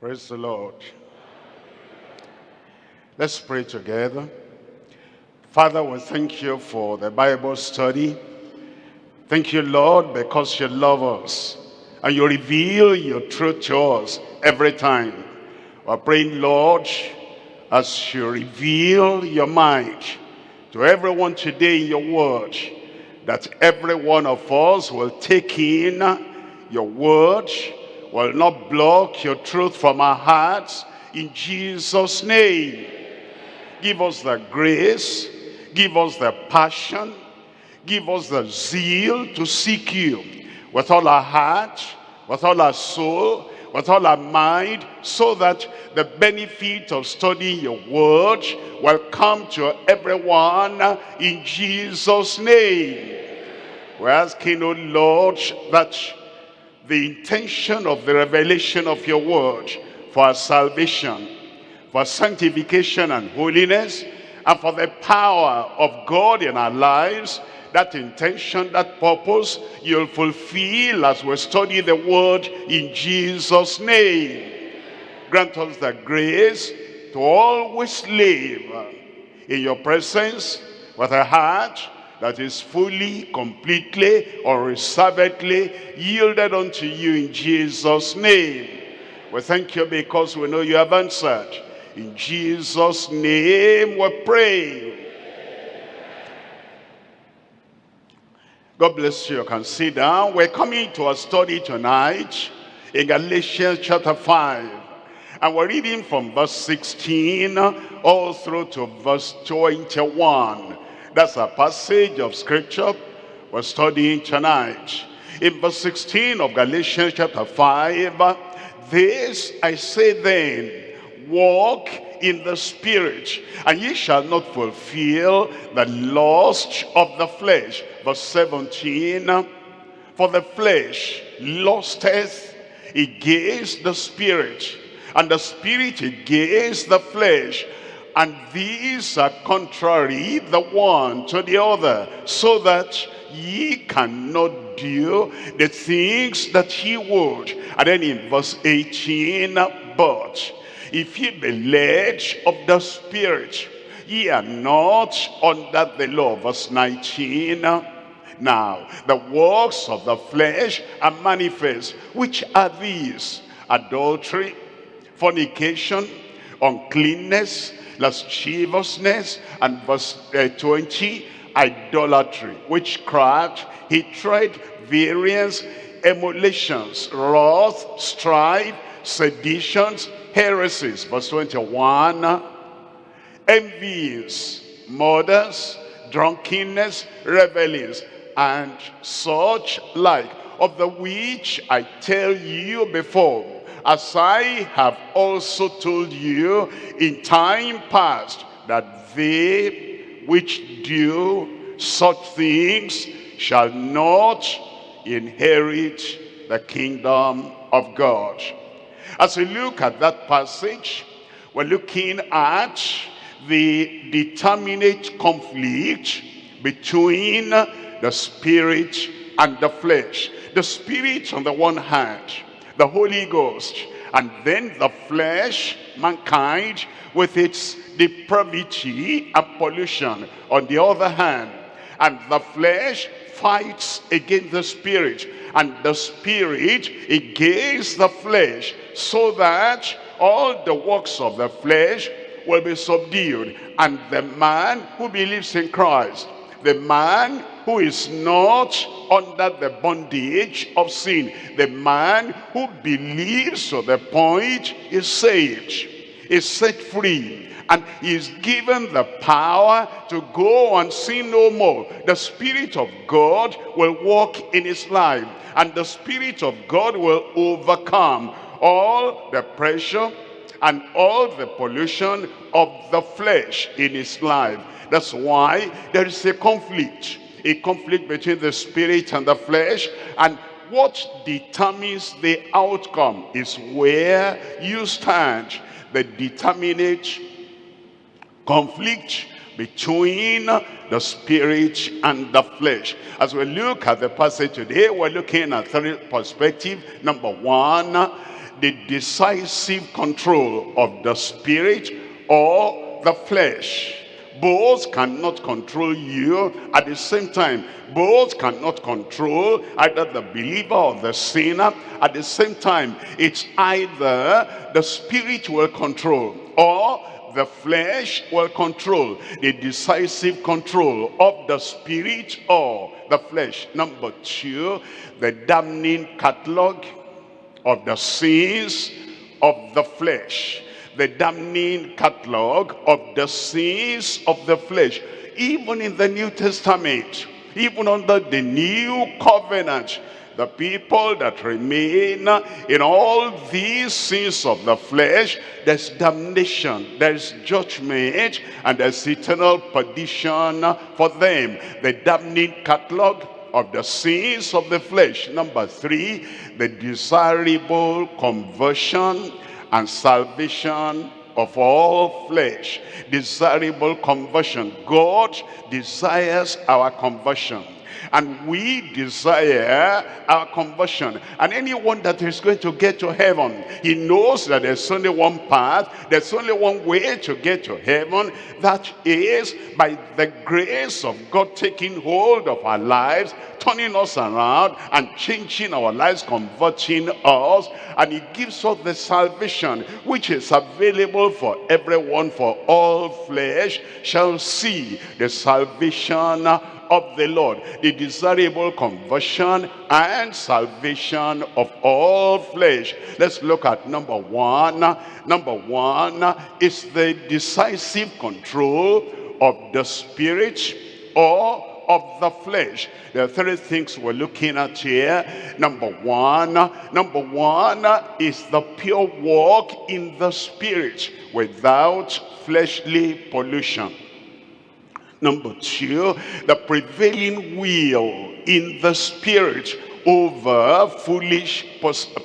Praise the Lord. Let's pray together. Father, we thank you for the Bible study. Thank you, Lord, because you love us and you reveal your truth to us every time. We're praying, Lord, as you reveal your mind to everyone today in your word, that every one of us will take in your word, will not block your truth from our hearts, in Jesus' name. Give us the grace, give us the passion, give us the zeal to seek you with all our heart, with all our soul, with all our mind, so that the benefit of studying your word will come to everyone in Jesus' name. We're asking, O Lord, that the intention of the revelation of your word for our salvation, for sanctification and holiness, and for the power of God in our lives, that intention, that purpose, you'll fulfill as we study the word in Jesus' name. Grant us the grace to always live in your presence with a heart that is fully, completely, unreservedly yielded unto you in Jesus' name. We thank you because we know you have answered. In Jesus' name we pray. God bless you. You can sit down. We're coming to a study tonight in Galatians chapter 5. And we're reading from verse 16 all through to verse 21. That's a passage of scripture we're studying tonight. In verse 16 of Galatians chapter 5, This I say then, walk in the spirit, and ye shall not fulfill the lust of the flesh. Verse 17, For the flesh lusteth against the spirit, and the spirit against the flesh, and these are contrary the one to the other, so that ye cannot do the things that ye would. And then in verse 18, but if ye be led of the Spirit, ye are not under the law. Verse 19, now the works of the flesh are manifest, which are these? Adultery, fornication, uncleanness, lasciviousness, and verse uh, 20, idolatry, witchcraft, hatred, variance, emulations, wrath, strife, seditions, heresies. Verse 21, envies, murders, drunkenness, revelings, and such like, of the which I tell you before, as I have also told you in time past, that they which do such things shall not inherit the kingdom of God. As we look at that passage, we're looking at the determinate conflict between the spirit and the flesh. The spirit on the one hand, the Holy Ghost, and then the flesh, mankind, with its depravity and pollution on the other hand. And the flesh fights against the spirit, and the spirit against the flesh, so that all the works of the flesh will be subdued. And the man who believes in Christ, the man who is not under the bondage of sin. The man who believes to the point is saved, is set free, and is given the power to go and sin no more. The Spirit of God will walk in his life, and the Spirit of God will overcome all the pressure and all the pollution of the flesh in his life. That's why there is a conflict a conflict between the spirit and the flesh and what determines the outcome is where you stand. The determinate conflict between the spirit and the flesh. As we look at the passage today we're looking at three perspective number one the decisive control of the spirit or the flesh. Both cannot control you at the same time. Both cannot control either the believer or the sinner at the same time. It's either the spirit will control or the flesh will control the decisive control of the spirit or the flesh number two the damning catalog of the sins of the flesh the damning catalog of the sins of the flesh even in the new testament even under the new covenant the people that remain in all these sins of the flesh, there's damnation, there's judgment, and there's eternal perdition for them. The damning catalog of the sins of the flesh. Number three, the desirable conversion and salvation of all flesh. Desirable conversion. God desires our conversion and we desire our conversion. And anyone that is going to get to heaven, he knows that there's only one path, there's only one way to get to heaven. That is by the grace of God taking hold of our lives, turning us around and changing our lives, converting us. And he gives us the salvation which is available for everyone, for all flesh shall see the salvation of the Lord, the desirable conversion and salvation of all flesh. Let's look at number one. Number one is the decisive control of the spirit or of the flesh. There are three things we're looking at here. Number one, number one is the pure walk in the spirit without fleshly pollution. Number two, the prevailing will in the spirit over foolish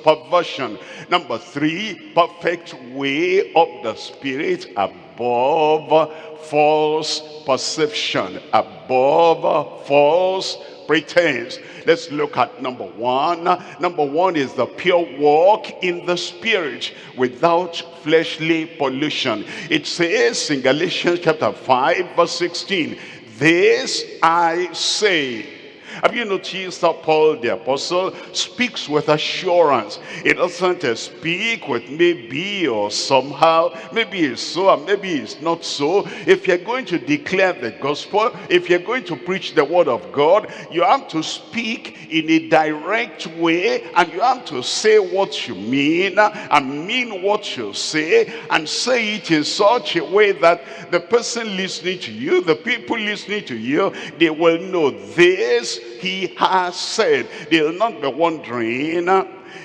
perversion. Number three, perfect way of the spirit above false perception, above false pretense. Let's look at number one. Number one is the pure walk in the spirit without fleshly pollution. It says in Galatians chapter 5 verse 16, This I say, have you noticed that Paul the apostle speaks with assurance? He doesn't speak with maybe or somehow. Maybe it's so and maybe it's not so. If you're going to declare the gospel, if you're going to preach the word of God, you have to speak in a direct way and you have to say what you mean and mean what you say and say it in such a way that the person listening to you, the people listening to you, they will know this he has said. They'll not be wondering,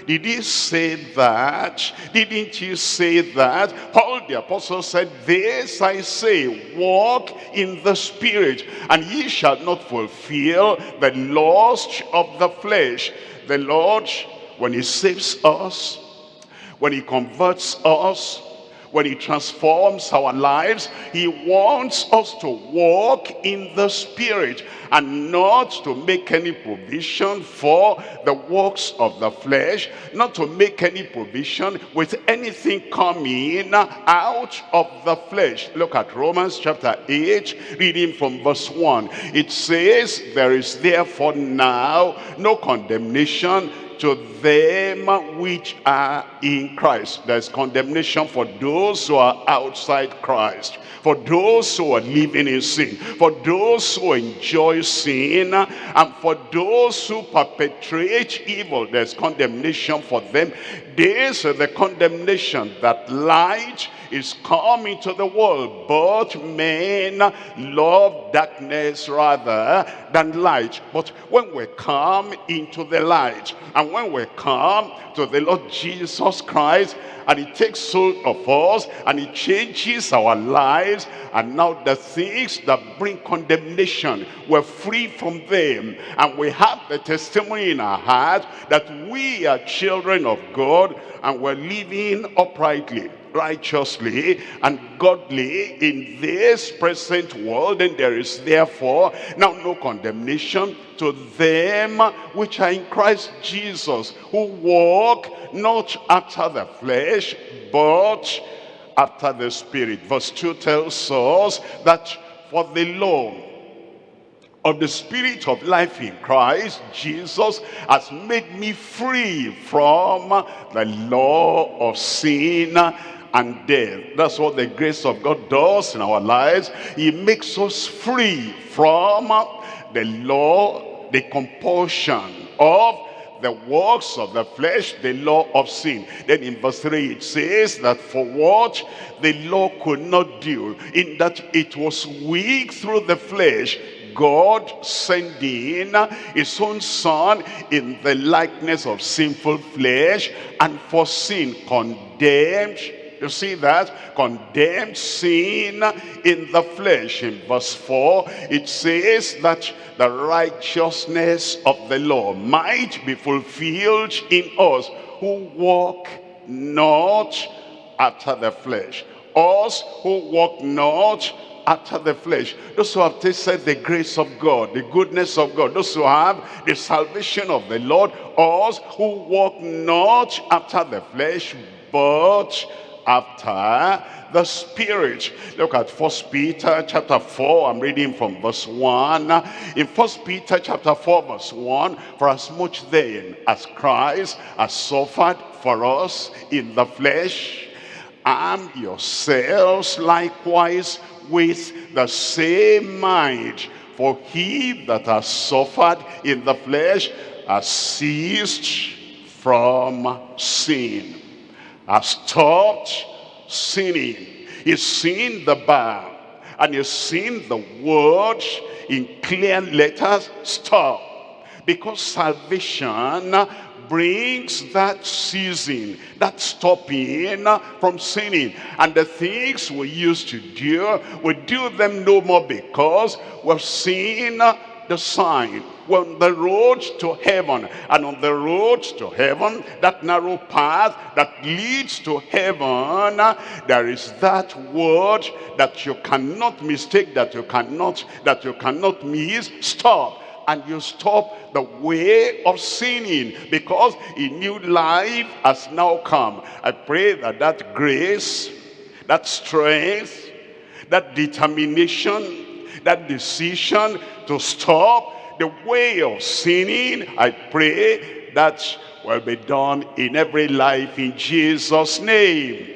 did he say that? Didn't he say that? Paul the apostle said, This I say, walk in the spirit, and ye shall not fulfill the lust of the flesh. The Lord, when he saves us, when he converts us, when he transforms our lives, he wants us to walk in the spirit and not to make any provision for the works of the flesh, not to make any provision with anything coming out of the flesh. Look at Romans chapter 8, reading from verse 1. It says, There is therefore now no condemnation to them which are in Christ. There's condemnation for those who are outside Christ. For those who are living in sin. For those who enjoy sin. And for those who perpetrate evil. There's condemnation for them. This is the condemnation that light is come into the world, but men love darkness rather than light. But when we come into the light, and when we come to the Lord Jesus Christ, and he takes hold of us and he changes our lives and now the things that bring condemnation we're free from them. And we have the testimony in our heart that we are children of God and we're living uprightly righteously and godly in this present world and there is therefore now no condemnation to them which are in Christ Jesus who walk not after the flesh but after the spirit. Verse 2 tells us that for the law of the spirit of life in Christ Jesus has made me free from the law of sin and death. That's what the grace of God does in our lives. He makes us free from the law, the compulsion of the works of the flesh, the law of sin. Then in verse 3 it says that for what the law could not do, in that it was weak through the flesh, God sending his own son in the likeness of sinful flesh and for sin condemned you see that? Condemned sin in the flesh. In verse 4, it says that the righteousness of the law might be fulfilled in us who walk not after the flesh. Us who walk not after the flesh. Those who have tasted the grace of God, the goodness of God. Those who have the salvation of the Lord. Us who walk not after the flesh, but after the spirit look at first peter chapter 4 i'm reading from verse 1 in first peter chapter 4 verse 1 for as much then as christ has suffered for us in the flesh arm yourselves likewise with the same mind for he that has suffered in the flesh has ceased from sin has stopped sinning. He's seen the bar and he's seen the word in clear letters stop. Because salvation brings that season, that stopping uh, from sinning. And the things we used to do, we do them no more because we've seen uh, the sign. On the road to heaven. And on the road to heaven, that narrow path that leads to heaven, uh, there is that word that you cannot mistake, that you cannot, that you cannot miss. Stop and you stop the way of sinning because a new life has now come. I pray that that grace, that strength, that determination, that decision to stop the way of sinning, I pray that will be done in every life in Jesus' name.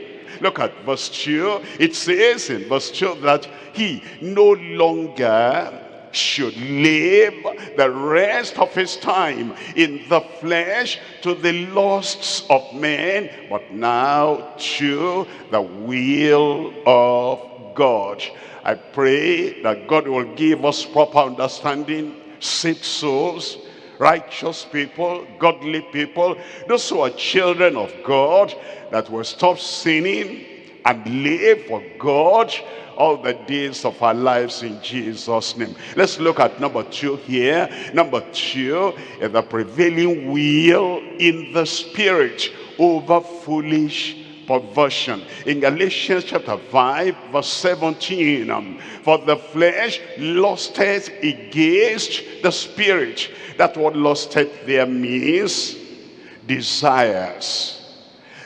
Look at verse 2. It says in verse 2 that he no longer should live the rest of his time in the flesh to the lusts of men, but now to the will of God. I pray that God will give us proper understanding, saved souls, righteous people, godly people, those who are children of God, that will stop sinning and live for God all the days of our lives in Jesus' name. Let's look at number two here. Number two is the prevailing will in the spirit over foolish perversion. In Galatians chapter 5 verse 17, um, for the flesh lusteth against the spirit. That word lusteth there means desires.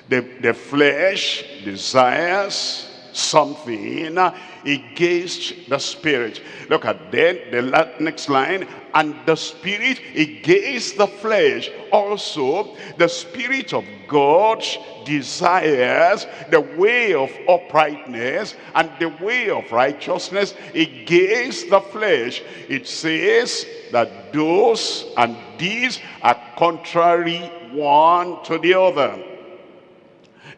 The, the flesh desires something against the spirit. Look at then the next line. And the spirit against the flesh. Also, the spirit of God desires the way of uprightness and the way of righteousness against the flesh. It says that those and these are contrary one to the other.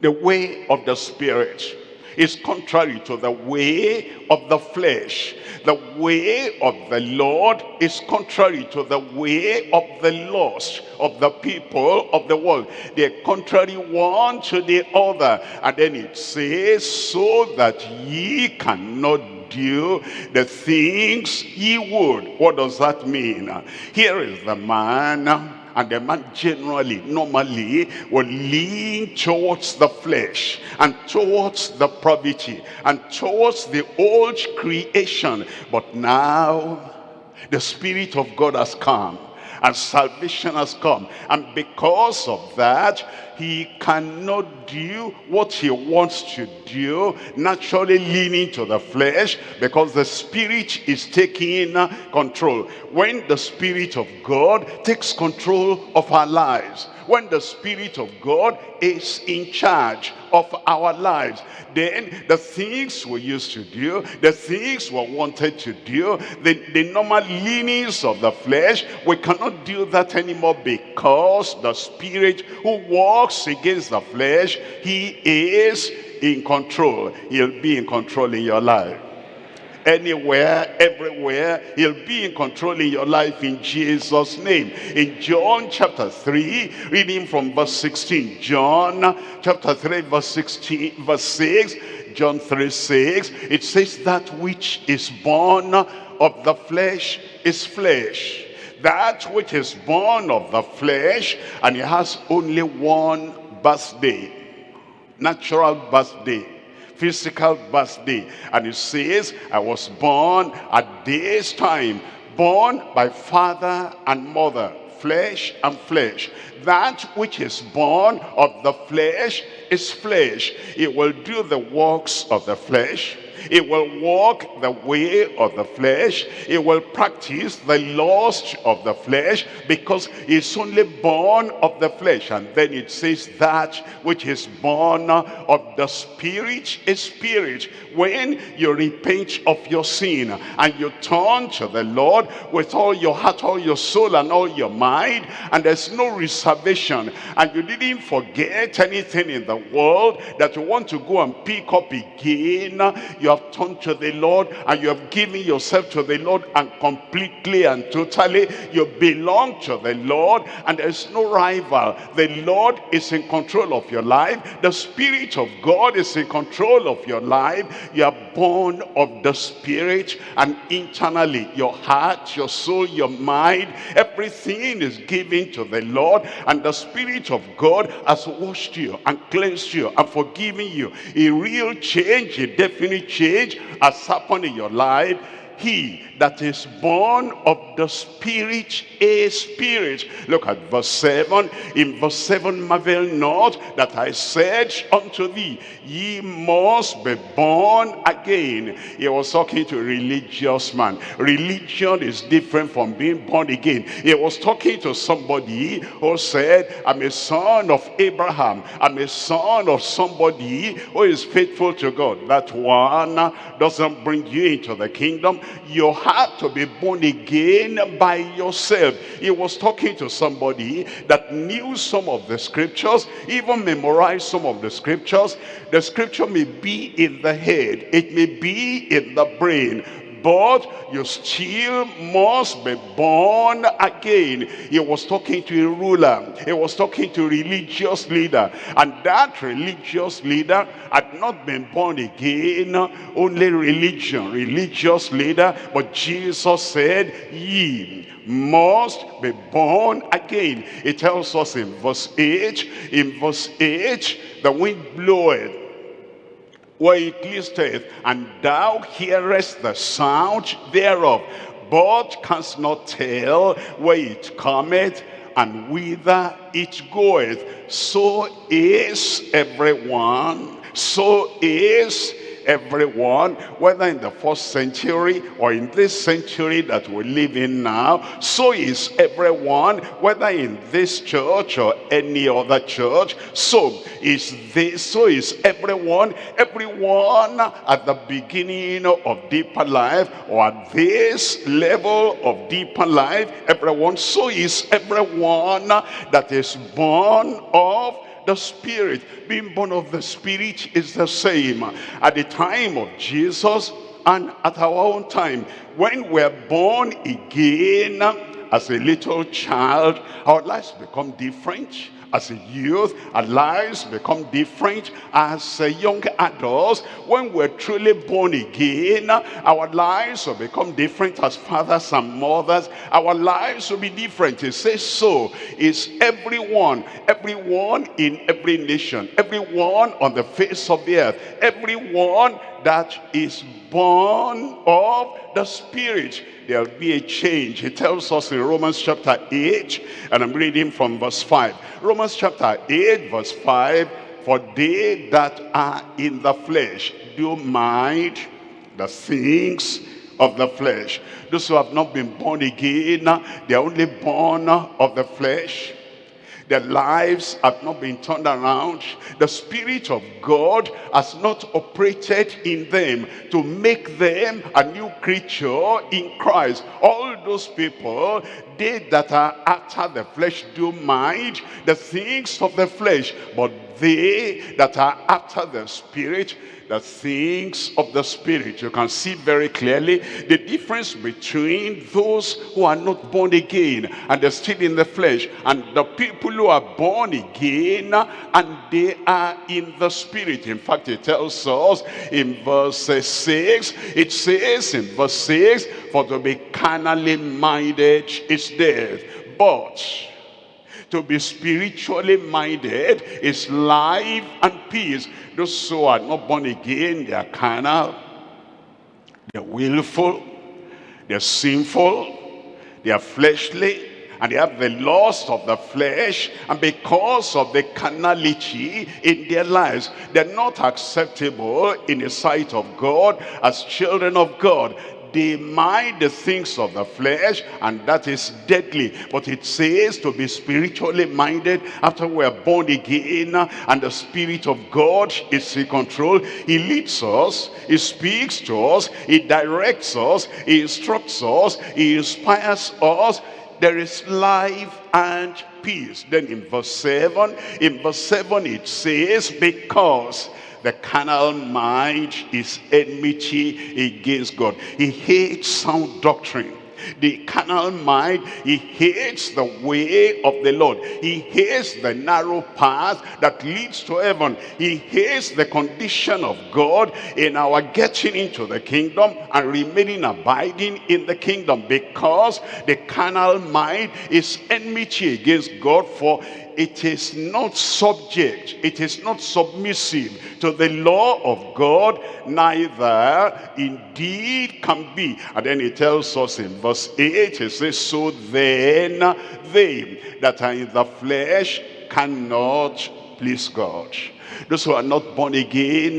The way of the spirit is contrary to the way of the flesh. The way of the Lord is contrary to the way of the lost, of the people of the world. They're contrary one to the other. And then it says, so that ye cannot do the things ye would. What does that mean? Here is the man and the man generally, normally, will lean towards the flesh and towards the poverty and towards the old creation. But now, the Spirit of God has come and salvation has come. And because of that, he cannot do what he wants to do, naturally leaning to the flesh, because the spirit is taking uh, control. When the spirit of God takes control of our lives, when the Spirit of God is in charge of our lives, then the things we used to do, the things we wanted to do, the, the normal leanings of the flesh, we cannot do that anymore because the Spirit who walks against the flesh, he is in control. He'll be in control in your life anywhere, everywhere. He'll be in control in your life in Jesus' name. In John chapter 3, reading from verse 16. John chapter 3, verse 16, verse 6. John 3, 6. It says that which is born of the flesh is flesh. That which is born of the flesh, and it has only one birthday. Natural birthday physical birthday. And it says, I was born at this time, born by father and mother, flesh and flesh. That which is born of the flesh is flesh. It will do the works of the flesh it will walk the way of the flesh. It will practice the lust of the flesh because it's only born of the flesh. And then it says that which is born of the spirit is spirit. When you repent of your sin and you turn to the Lord with all your heart, all your soul and all your mind and there's no reservation and you didn't forget anything in the world that you want to go and pick up again, you have turned to the Lord and you have given yourself to the Lord and completely and totally you belong to the Lord and there's no rival. The Lord is in control of your life. The Spirit of God is in control of your life. You are born of the Spirit and internally your heart, your soul, your mind, everything is given to the Lord and the Spirit of God has washed you and cleansed you and forgiven you. A real change, a definite change change has happened in your life he that is born of the spirit is spirit. Look at verse 7 in verse 7 marvel not that i said unto thee ye must be born again. He was talking to a religious man. Religion is different from being born again. He was talking to somebody who said i'm a son of abraham. I'm a son of somebody who is faithful to god. That one doesn't bring you into the kingdom you have to be born again by yourself. He was talking to somebody that knew some of the scriptures, even memorized some of the scriptures. The scripture may be in the head, it may be in the brain, but you still must be born again. He was talking to a ruler. He was talking to a religious leader. And that religious leader had not been born again. Only religion, religious leader. But Jesus said, ye must be born again. It tells us in verse 8, in verse 8, the wind bloweth where it listeth, and thou hearest the sound thereof, but canst not tell where it cometh and whither it goeth. So is everyone, so is everyone, whether in the first century or in this century that we live in now, so is everyone, whether in this church or any other church, so is this, so is everyone, everyone at the beginning of deeper life or at this level of deeper life, everyone, so is everyone that is born of the Spirit. Being born of the Spirit is the same. At the time of Jesus and at our own time, when we're born again, as a little child, our lives become different as a youth, our lives become different as a young adults. When we're truly born again, our lives will become different as fathers and mothers. Our lives will be different. It says so. Is everyone, everyone in every nation, everyone on the face of the earth, everyone that is born of the Spirit there'll be a change. He tells us in Romans chapter 8, and I'm reading from verse 5. Romans chapter 8, verse 5, For they that are in the flesh do mind the things of the flesh. Those who have not been born again, they're only born of the flesh their lives have not been turned around. The Spirit of God has not operated in them to make them a new creature in Christ. All those people, they that are after the flesh do mind the things of the flesh, but they that are after the Spirit the things of the Spirit. You can see very clearly the difference between those who are not born again and they're still in the flesh and the people who are born again and they are in the Spirit. In fact, it tells us in verse 6, it says in verse 6, for to be carnally minded is death, but to be spiritually minded is life and peace. Those who are not born again, they are carnal, they're willful, they're sinful, they are fleshly, and they have the lust of the flesh and because of the carnality in their lives they're not acceptable in the sight of God as children of God they mind the things of the flesh and that is deadly. But it says to be spiritually minded after we are born again and the spirit of god is in control. He leads us he speaks to us he directs us he instructs us he inspires us. There is life and peace. Then in verse 7 in verse 7 it says because the carnal mind is enmity against God. He hates sound doctrine. The carnal mind, he hates the way of the Lord. He hates the narrow path that leads to heaven. He hates the condition of God in our getting into the kingdom and remaining abiding in the kingdom because the carnal mind is enmity against God for it is not subject, it is not submissive to the law of God, neither indeed can be. And then he tells us in verse 8, he says, So then they that are in the flesh cannot please God. Those who are not born again,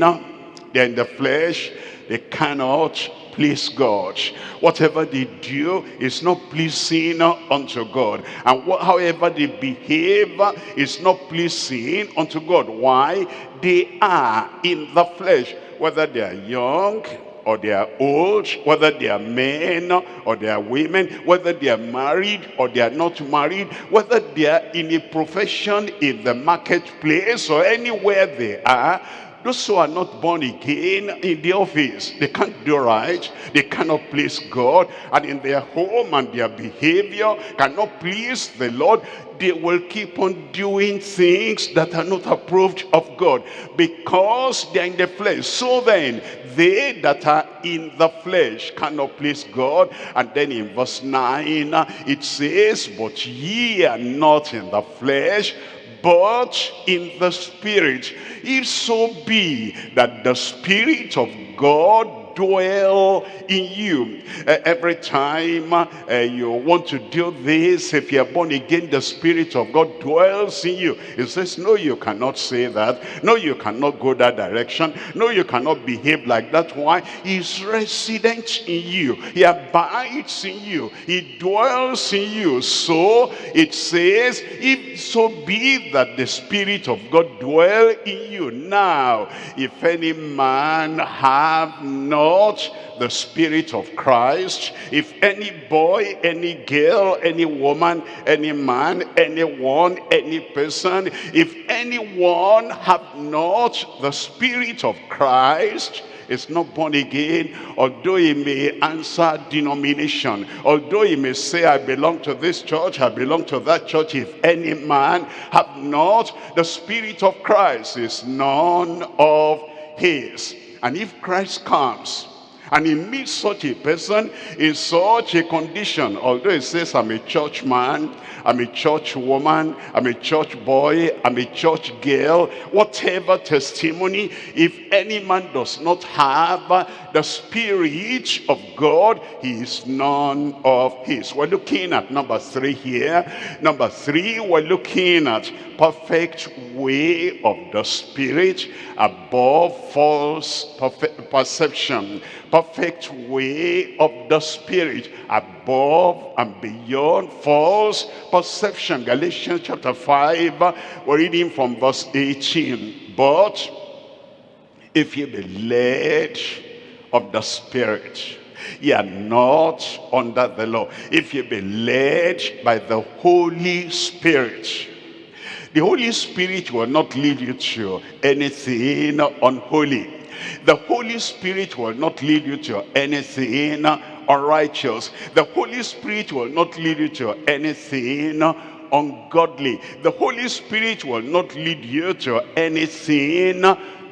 they're in the flesh, they cannot please God. Whatever they do is not pleasing unto God. And however they behave is not pleasing unto God. Why? They are in the flesh. Whether they are young or they are old, whether they are men or they are women, whether they are married or they are not married, whether they are in a profession in the marketplace or anywhere they are, those who are not born again in the office, they can't do right. They cannot please God. And in their home and their behavior cannot please the Lord. They will keep on doing things that are not approved of God because they're in the flesh. So then, they that are in the flesh cannot please God. And then in verse 9, it says, But ye are not in the flesh, but in the spirit. If so be that the spirit of God dwell in you. Uh, every time uh, you want to do this, if you're born again, the Spirit of God dwells in you. It says, no, you cannot say that. No, you cannot go that direction. No, you cannot behave like that. Why? He's resident in you. He abides in you. He dwells in you. So it says, if so be that the Spirit of God dwell in you. Now, if any man have not not the Spirit of Christ, if any boy, any girl, any woman, any man, anyone, any person, if anyone have not the Spirit of Christ, is not born again, although he may answer denomination, although he may say, I belong to this church, I belong to that church, if any man have not the Spirit of Christ, is none of his. And if Christ comes, and he meets such a person in such a condition, although he says, I'm a church man, I'm a church woman, I'm a church boy, I'm a church girl, whatever testimony, if any man does not have the spirit of God, he is none of his. We're looking at number three here. Number three, we're looking at perfect way of the spirit above false perception perfect way of the spirit above and beyond false perception. Galatians chapter 5 we're reading from verse 18 but if you be led of the spirit you are not under the law. If you be led by the holy spirit the Holy Spirit will not lead you to anything unholy. The Holy Spirit will not lead you to anything unrighteous. The Holy Spirit will not lead you to anything ungodly. The Holy Spirit will not lead you to anything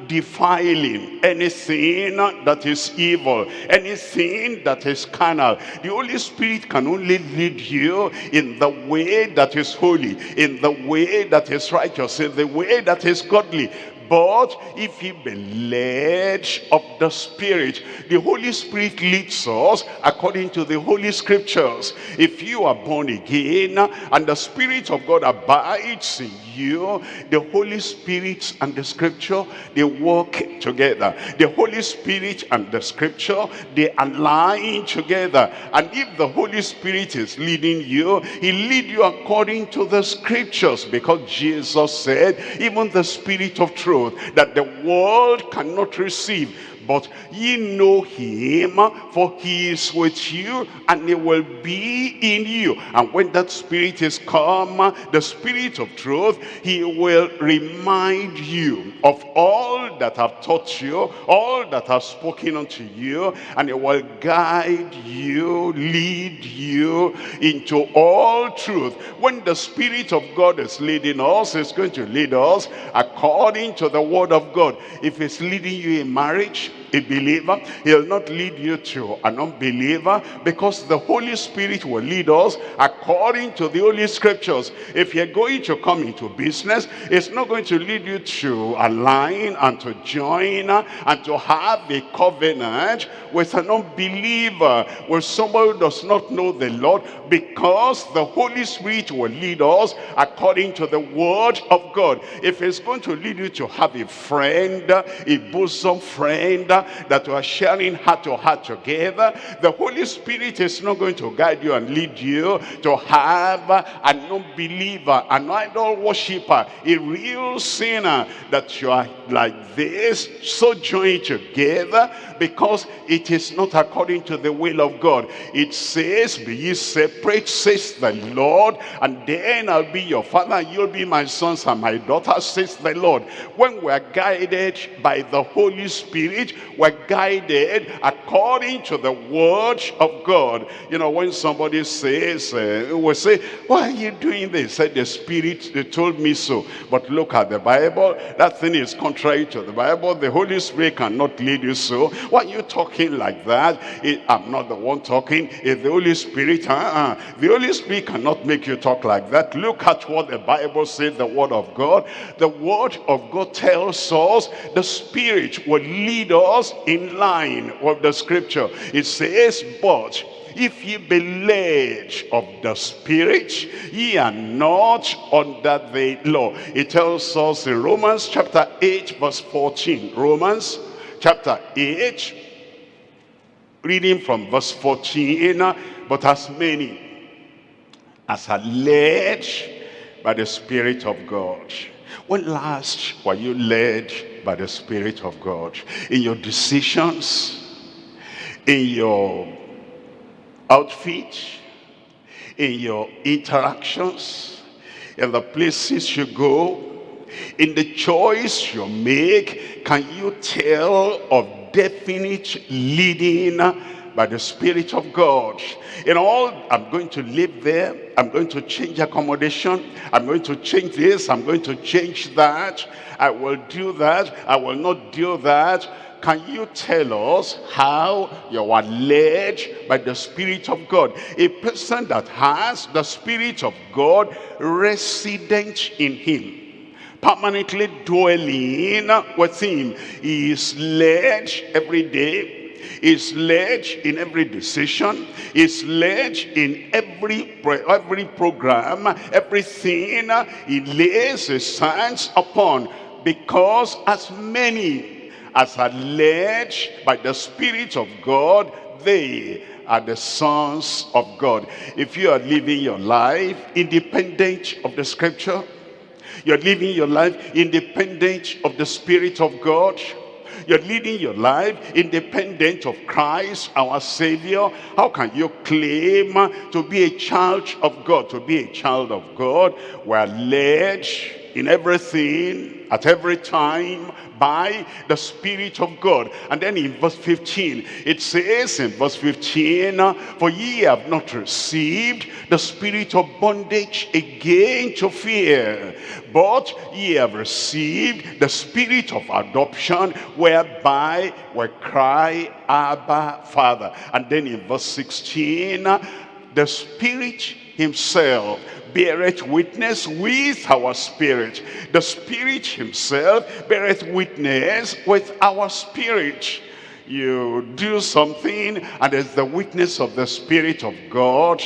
defiling anything that is evil anything that is carnal the holy spirit can only lead you in the way that is holy in the way that is righteous in the way that is godly but if ye be led of the Spirit, the Holy Spirit leads us according to the Holy Scriptures. If you are born again and the Spirit of God abides in you, the Holy Spirit and the Scripture, they work together. The Holy Spirit and the Scripture, they align together. And if the Holy Spirit is leading you, he lead you according to the Scriptures because Jesus said, even the Spirit of truth truth that the world cannot receive but ye know him for he is with you and he will be in you. And when that spirit is come the spirit of truth he will remind you of all that i've taught you all that i've spoken unto you and he will guide you lead you into all truth. When the spirit of god is leading us it's going to lead us according to the word of god. If it's leading you in marriage a believer. He'll not lead you to an unbeliever because the Holy Spirit will lead us according to the Holy Scriptures. If you're going to come into business, it's not going to lead you to align and to join and to have a covenant with an unbeliever, with someone who does not know the Lord because the Holy Spirit will lead us according to the word of God. If it's going to lead you to have a friend, a bosom friend, that we are sharing heart to heart together, the Holy Spirit is not going to guide you and lead you to have an unbeliever, an idol worshiper, a real sinner that you are like this, so joined together because it is not according to the will of God. It says, be ye separate, says the Lord, and then I'll be your father, and you'll be my sons and my daughters, says the Lord. When we're guided by the Holy Spirit, we're guided according to the word of God. You know, when somebody says, uh, we say, why are you doing this? Said the Spirit they told me so. But look at the Bible. That thing is contrary to the Bible. The Holy Spirit cannot lead you so. Why are you talking like that? It, I'm not the one talking. It's the Holy Spirit. Uh -uh. The Holy Spirit cannot make you talk like that. Look at what the Bible says, the word of God. The word of God tells us the Spirit will lead us in line with the scripture. It says, but if ye be led of the Spirit, ye are not under the law. It tells us in Romans chapter 8 verse 14. Romans chapter 8, reading from verse 14. But as many as are led by the Spirit of God. When last were you led by the Spirit of God? In your decisions, in your outfit, in your interactions, in the places you go, In the choice you make, can you tell of definite leading by the Spirit of God. In all, I'm going to live there. I'm going to change accommodation. I'm going to change this. I'm going to change that. I will do that. I will not do that. Can you tell us how you are led by the Spirit of God? A person that has the Spirit of God resident in him permanently dwelling with him. He is led every day is led in every decision, is led in every, every program, everything he lays his hands upon. Because as many as are led by the Spirit of God, they are the sons of God. If you are living your life independent of the scripture, you're living your life independent of the Spirit of God, you're leading your life independent of Christ, our Savior. How can you claim to be a child of God? To be a child of God, we're led in everything, at every time, by the Spirit of God. And then in verse 15, it says in verse 15, For ye have not received the spirit of bondage again to fear, but ye have received the spirit of adoption, whereby we cry, Abba, Father. And then in verse 16, the Spirit himself beareth witness with our spirit. The spirit himself beareth witness with our spirit. You do something and it's the witness of the spirit of God.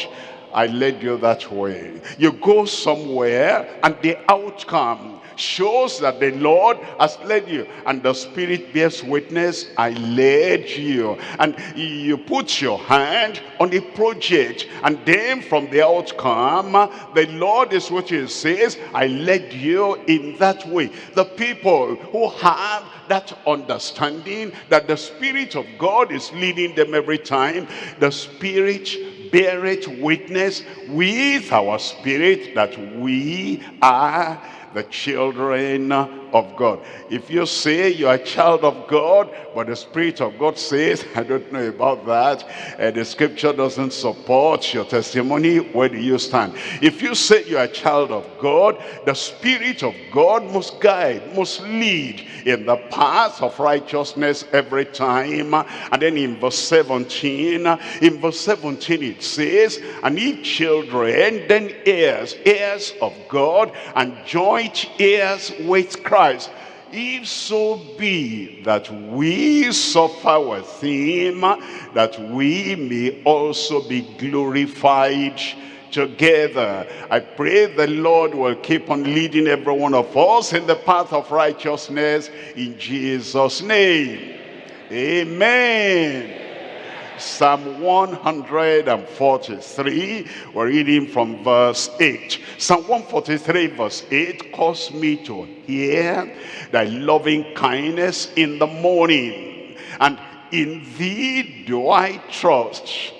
I led you that way. You go somewhere and the outcome shows that the Lord has led you. And the Spirit bears witness, I led you. And you put your hand on the project. And then from the outcome, the Lord is what he says, I led you in that way. The people who have that understanding that the Spirit of God is leading them every time, the Spirit beareth witness with our spirit that we are the children of God. If you say you're a child of God, but the Spirit of God says, I don't know about that, and the scripture doesn't support your testimony, where do you stand? If you say you're a child of God, the Spirit of God must guide, must lead in the path of righteousness every time. And then in verse 17, in verse 17 it says, And ye children, then heirs, heirs of God, and joint heirs with Christ Christ, if so be that we suffer with him, that we may also be glorified together. I pray the Lord will keep on leading every one of us in the path of righteousness in Jesus' name. Amen. Psalm 143, we're reading from verse 8. Psalm 143 verse 8, cause me to hear thy loving kindness in the morning, and in thee do I trust.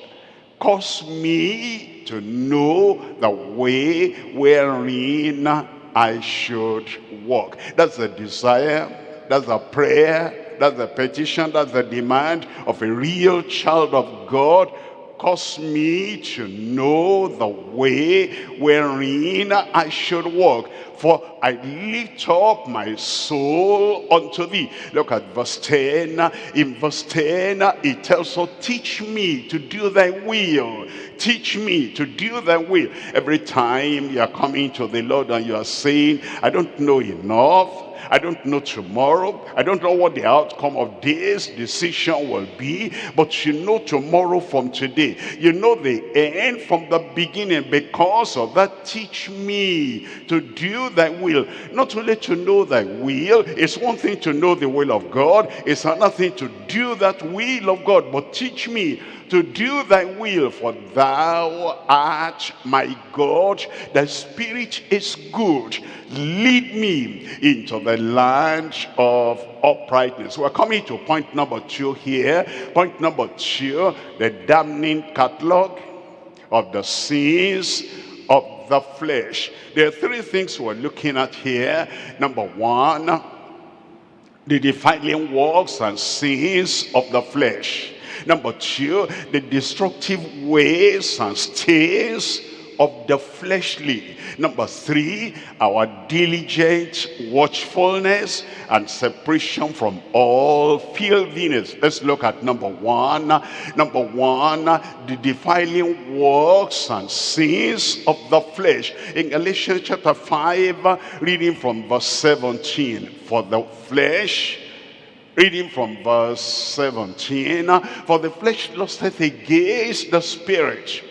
Cause me to know the way wherein I should walk. That's the desire, that's the prayer, that's the petition, that's the demand of a real child of God. Cause me to know the way wherein I should walk. For I lift up my soul unto thee. Look at verse 10. In verse 10, it tells us, teach me to do thy will. Teach me to do thy will. Every time you are coming to the Lord and you are saying, I don't know enough. I don't know tomorrow. I don't know what the outcome of this decision will be. But you know tomorrow from today. You know the end from the beginning. Because of that, teach me to do thy will. Not only to know thy will. It's one thing to know the will of God. It's another thing to do that will of God. But teach me to do thy will, for thou art my God. The Spirit is good. Lead me into the land of uprightness. We're coming to point number two here. Point number two, the damning catalog of the sins the flesh. There are three things we're looking at here. Number one, the defiling works and sins of the flesh. Number two, the destructive ways and stains of the fleshly. Number three, our diligent watchfulness and separation from all filthiness. Let's look at number one. Number one, the defiling works and sins of the flesh. In Galatians chapter 5, reading from verse 17. For the flesh Reading from verse 17, For the flesh lusteth against the spirit,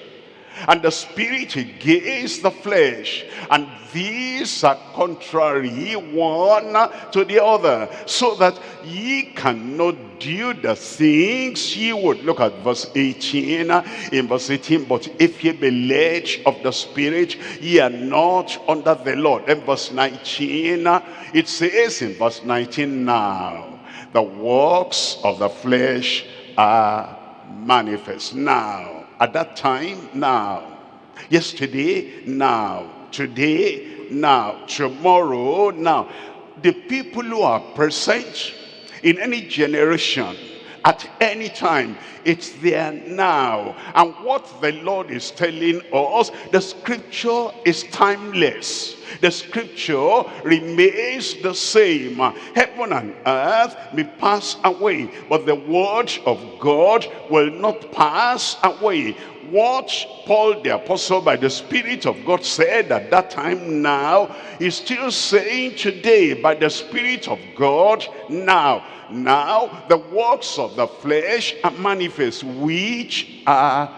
and the spirit against the flesh. And these are contrary one to the other. So that ye cannot do the things ye would. Look at verse 18 in verse 18 but if ye be led of the spirit ye are not under the law. Then verse 19 it says in verse 19 now the works of the flesh are manifest. Now at that time, now. Yesterday, now. Today, now. Tomorrow, now. The people who are present in any generation, at any time, it's there now. And what the Lord is telling us, the scripture is timeless. The scripture remains the same. Heaven and earth may pass away, but the word of God will not pass away. What Paul the apostle by the Spirit of God said at that time now, is still saying today by the Spirit of God now. Now the works of the flesh are manifest, which are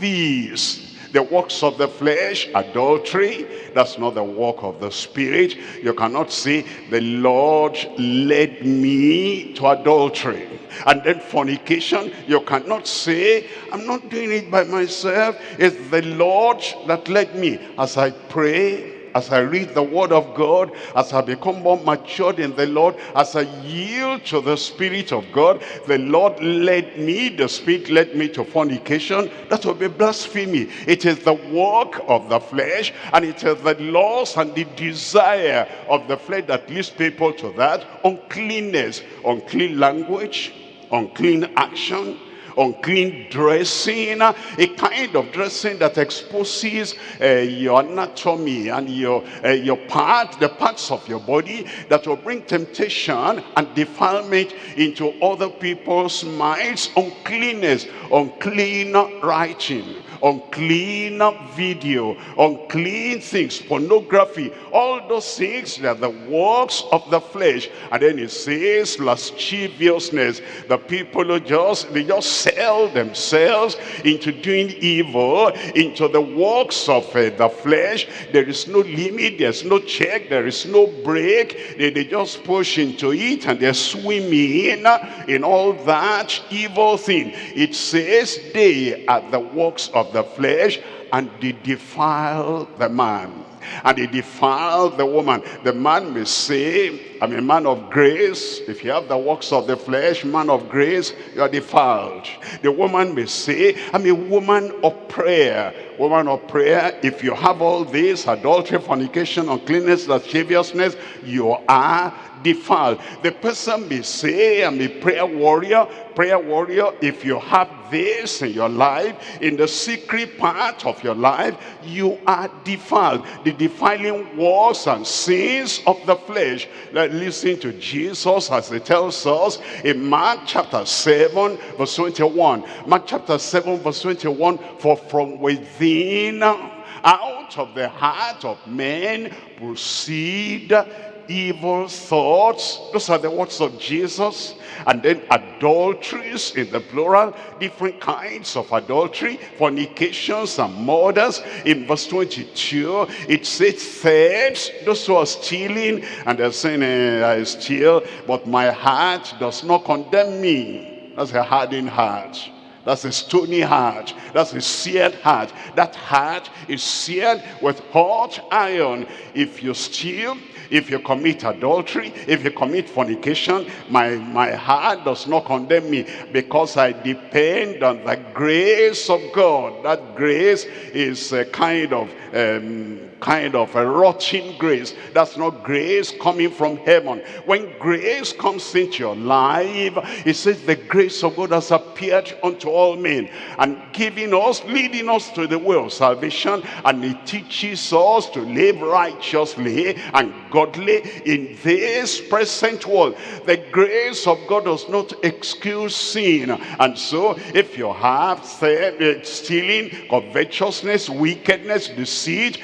these the works of the flesh, adultery, that's not the work of the spirit. You cannot say, the Lord led me to adultery. And then fornication, you cannot say, I'm not doing it by myself. It's the Lord that led me. As I pray, as I read the word of God, as I become more matured in the Lord, as I yield to the Spirit of God, the Lord led me, the Spirit led me to fornication. That will be blasphemy. It is the work of the flesh, and it is the loss and the desire of the flesh that leads people to that. Uncleanness, unclean language, unclean action, unclean dressing, a kind of dressing that exposes uh, your anatomy and your, uh, your part, the parts of your body that will bring temptation and defilement into other people's minds, uncleanness, unclean writing, unclean video, unclean things, pornography, all those things that are the works of the flesh. And then it says lasciviousness. The people who just, they just sell themselves into doing evil, into the works of uh, the flesh. There is no limit, there's no check, there is no brake. They, they just push into it and they're swimming in all that evil thing. It says they are the works of the flesh and they defile the man and they defile the woman. The man may say, I'm a man of grace. If you have the works of the flesh, man of grace, you are defiled. The woman may say, I'm a woman of prayer. Woman of prayer, if you have all this, adultery, fornication, uncleanness, lasciviousness, you are defiled. The person may say, I'm a prayer warrior. Prayer warrior, if you have this in your life, in the secret part of your life, you are defiled. The defiling wars and sins of the flesh. Let listen to Jesus as he tells us in Mark chapter 7, verse 21. Mark chapter 7, verse 21, for from within out of the heart of men proceed evil thoughts. Those are the words of Jesus. And then adulteries in the plural, different kinds of adultery, fornications and murders. In verse 22, it says thefts, those who are stealing, and they're saying, eh, I steal, but my heart does not condemn me. That's a hardened heart. That's a stony heart. That's a seared heart. That heart is seared with hot iron. If you steal, if you commit adultery, if you commit fornication, my, my heart does not condemn me because I depend on the grace of God. That grace is a kind of um, kind of a rotting grace. That's not grace coming from heaven. When grace comes into your life, it says the grace of God has appeared unto all men and giving us, leading us to the way of salvation. And it teaches us to live righteously and godly in this present world. The grace of God does not excuse sin. And so if you have uh, stealing, covetousness, wickedness, deceit,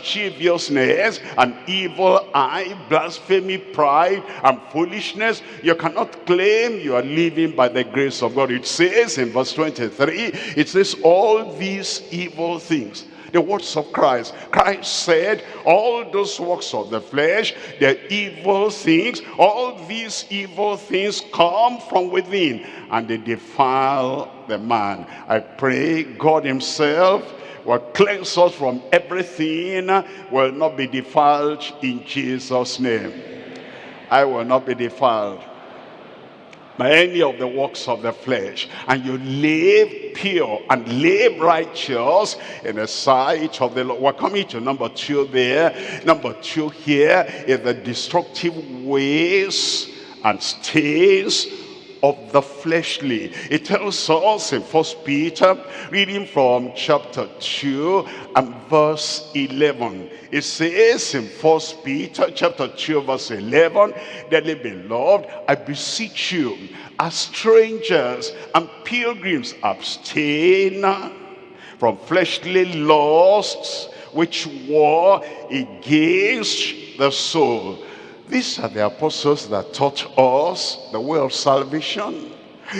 lasciviousness, an evil eye, blasphemy, pride, and foolishness, you cannot claim you are living by the grace of God. It says in verse 23, it says all these evil things the words of Christ. Christ said, all those works of the flesh, the evil things, all these evil things come from within and they defile the man. I pray God himself will cleanse us from everything, will not be defiled in Jesus' name. I will not be defiled by any of the works of the flesh. And you live pure and live righteous in the sight of the Lord. We're coming to number two there. Number two here is the destructive ways and stains of the fleshly. It tells us in First Peter, reading from chapter 2 and verse 11. It says in First Peter chapter 2 verse 11, Dearly beloved, I beseech you, as strangers and pilgrims, abstain from fleshly lusts which war against the soul these are the apostles that taught us the way of salvation.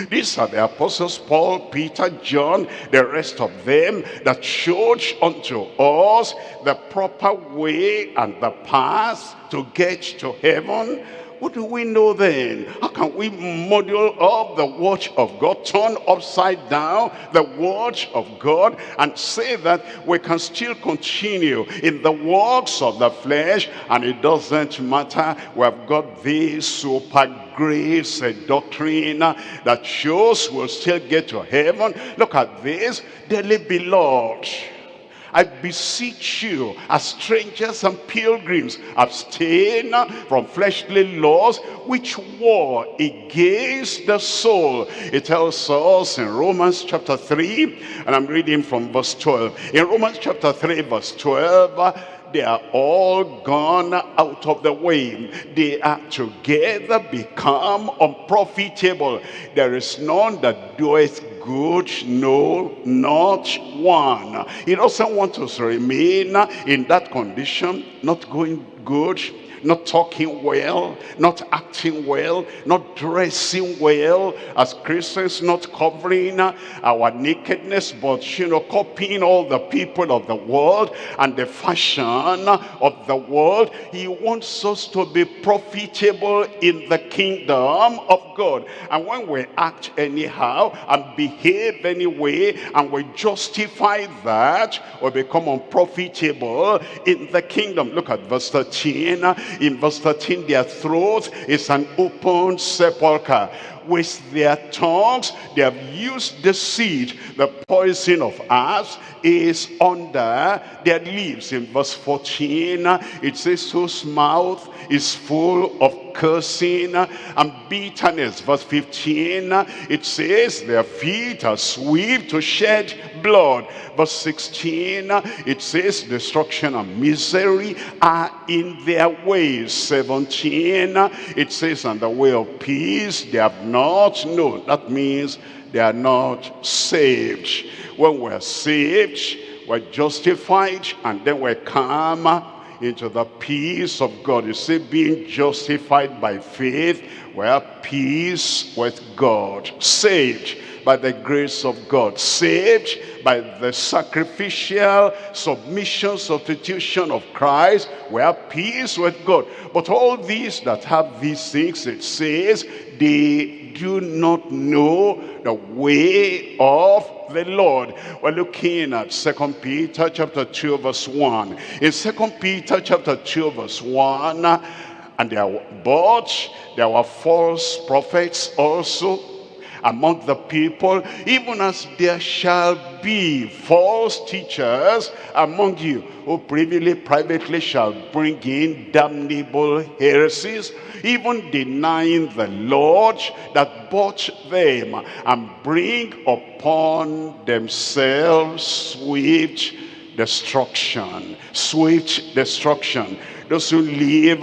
These are the apostles, Paul, Peter, John, the rest of them that showed unto us the proper way and the path to get to heaven what do we know then? How can we model up the watch of God, turn upside down the watch of God and say that we can still continue in the works of the flesh and it doesn't matter. We have got this super grace a doctrine that shows we'll still get to heaven. Look at this, dearly beloved. I beseech you, as strangers and pilgrims, abstain from fleshly laws which war against the soul. It tells us in Romans chapter 3, and I'm reading from verse 12. In Romans chapter 3, verse 12, they are all gone out of the way. They are together become unprofitable. There is none that doeth good, no, not one. He doesn't want us to remain in that condition, not going good, not talking well, not acting well, not dressing well as Christians, not covering our nakedness, but, you know, copying all the people of the world and the fashion of the world. He wants us to be profitable in the kingdom of God. And when we act anyhow and behave anyway and we justify that, we become unprofitable in the kingdom. Look at verse 13 in verse 13, their throat is an open sepulchre. With their tongues, they have used deceit. The poison of us is under their lips. In verse 14, it says, whose mouth is full of cursing and bitterness. Verse 15, it says, their feet are swift to shed blood. Verse 16, it says, destruction and misery are in their ways. 17, it says, and the way of peace they have not known. That means they are not saved. When we're saved, we're justified, and then we come into the peace of God. You see, being justified by faith, we have peace with God. Saved, by the grace of God. Saved by the sacrificial submission, substitution of Christ. We have peace with God. But all these that have these things, it says, they do not know the way of the Lord. We're looking at Second Peter chapter 2 verse 1. In Second Peter chapter 2 verse 1, and there were, but there were false prophets also among the people, even as there shall be false teachers among you, who privily, privately shall bring in damnable heresies, even denying the Lord that bought them, and bring upon themselves swift destruction. Swift destruction. Those who live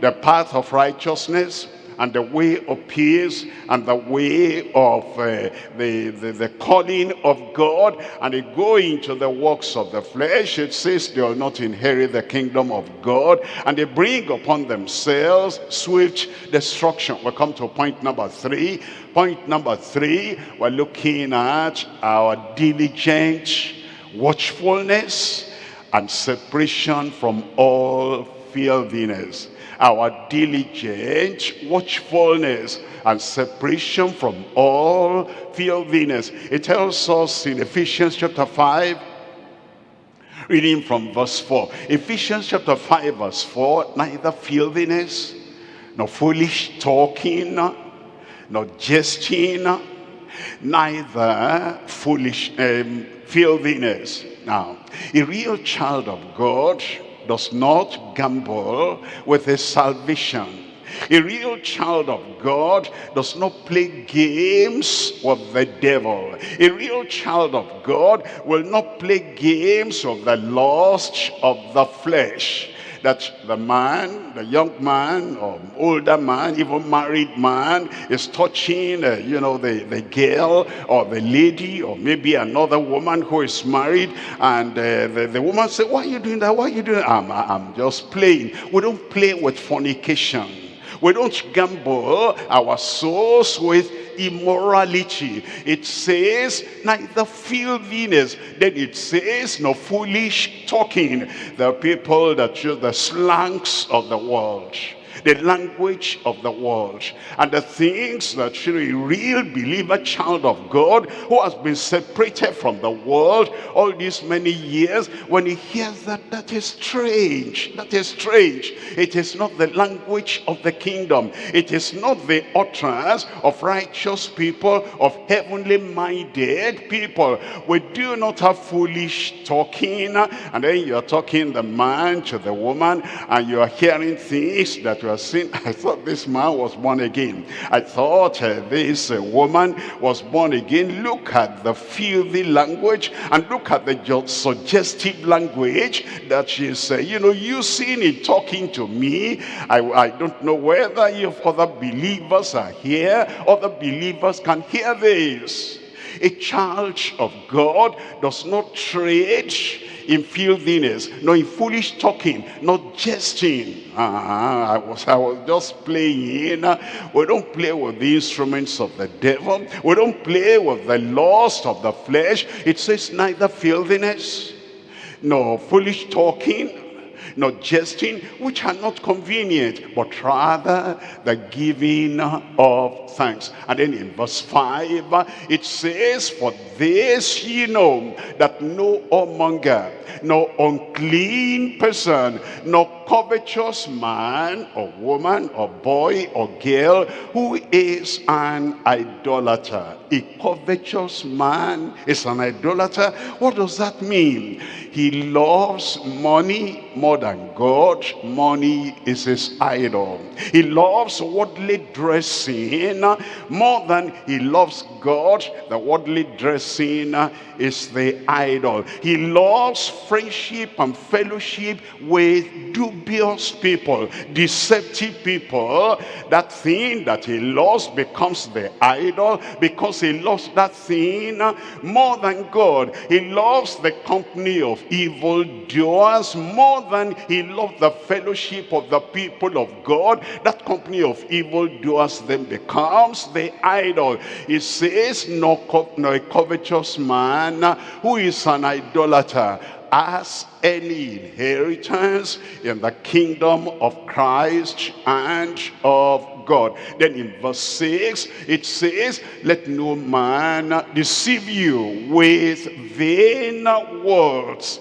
the path of righteousness and the way of peace and the way of uh, the, the, the calling of God and they go into the works of the flesh. It says they will not inherit the kingdom of God and they bring upon themselves swift destruction. We'll come to point number three. Point number three we're looking at our diligent watchfulness and separation from all filthiness our diligent watchfulness and separation from all filthiness. It tells us in Ephesians chapter 5, reading from verse 4. Ephesians chapter 5 verse 4, neither filthiness, nor foolish talking, nor jesting, neither foolish um, filthiness. Now, a real child of God does not gamble with his salvation. A real child of God does not play games with the devil. A real child of God will not play games of the lust of the flesh that the man, the young man or older man, even married man is touching, uh, you know, the, the girl or the lady or maybe another woman who is married and uh, the, the woman say, why are you doing that? Why are you doing that? I'm, I'm just playing. We don't play with fornication. We don't gamble our souls with immorality. It says neither filthiness. Then it says no foolish talking. The people that use the slangs of the world the language of the world and the things that you a real believer child of God who has been separated from the world all these many years when he hears that that is strange that is strange. It is not the language of the kingdom. It is not the utterance of righteous people of heavenly minded people. We do not have foolish talking and then you're talking the man to the woman and you are hearing things that I thought this man was born again. I thought uh, this uh, woman was born again. Look at the filthy language and look at the suggestive language that she's, uh, you know, using in it talking to me. I, I don't know whether if other believers are here, other believers can hear this. A child of God does not trade in filthiness, nor in foolish talking, not jesting. Uh, I, was, I was just playing. We don't play with the instruments of the devil. We don't play with the lust of the flesh. It says neither filthiness, nor foolish talking, not jesting, which are not convenient, but rather the giving of thanks. And then in verse 5, it says, For this ye know, that no whoremonger, no unclean person, no covetous man or woman or boy or girl who is an idolater. A covetous man is an idolater. What does that mean? He loves money more than God. Money is his idol. He loves worldly dressing more than he loves God. The worldly dressing uh, is the idol. He loves friendship and fellowship with dubious people, deceptive people. That thing that he loves becomes the idol because he loves that thing more than God. He loves the company of evil doers more than he loves the fellowship of the people of God. That company of evil doers then becomes the idol. He says, says, nor, co nor a covetous man who is an idolater has any inheritance in the kingdom of Christ and of God. Then in verse 6, it says, Let no man deceive you with vain words.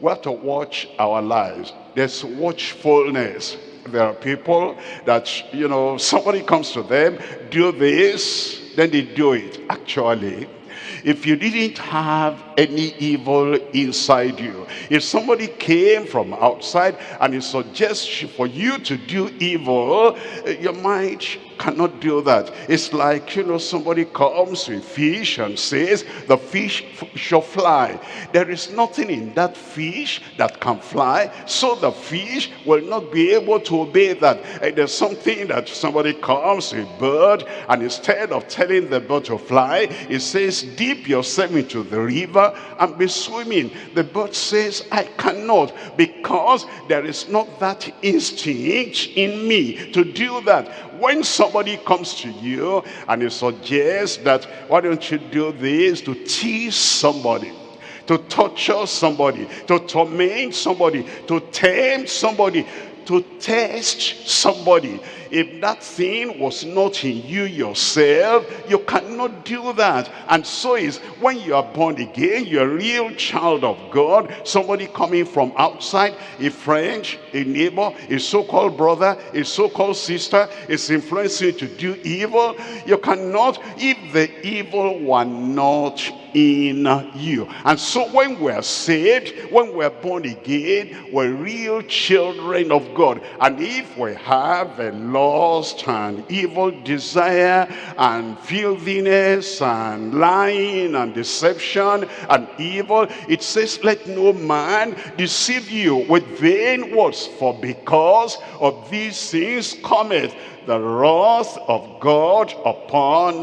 We have to watch our lives. There's watchfulness. There are people that, you know, somebody comes to them, do this, then they do it. Actually, if you didn't have any evil inside you, if somebody came from outside and he suggests for you to do evil, eh, your mind cannot do that. It's like, you know, somebody comes with fish and says, the fish shall fly. There is nothing in that fish that can fly, so the fish will not be able to obey that. There's something that somebody comes, with bird, and instead of telling the bird to fly, it says, dip yourself into the river and be swimming. The bird says, I cannot, because there is not that instinct in me to do that. When somebody comes to you and he suggests that, why don't you do this to tease somebody? to torture somebody, to torment somebody, to tempt somebody, to test somebody. If that thing was not in you yourself, you cannot do that. And so is when you are born again, you're a real child of God, somebody coming from outside, a friend, a neighbor, a so-called brother, a so-called sister is influencing you to do evil. You cannot, if the evil were not in you. And so when we're saved, when we're born again, we're real children of God. And if we have a lust and evil desire and filthiness and lying and deception and evil, it says, let no man deceive you with vain words, for because of these things cometh the wrath of God upon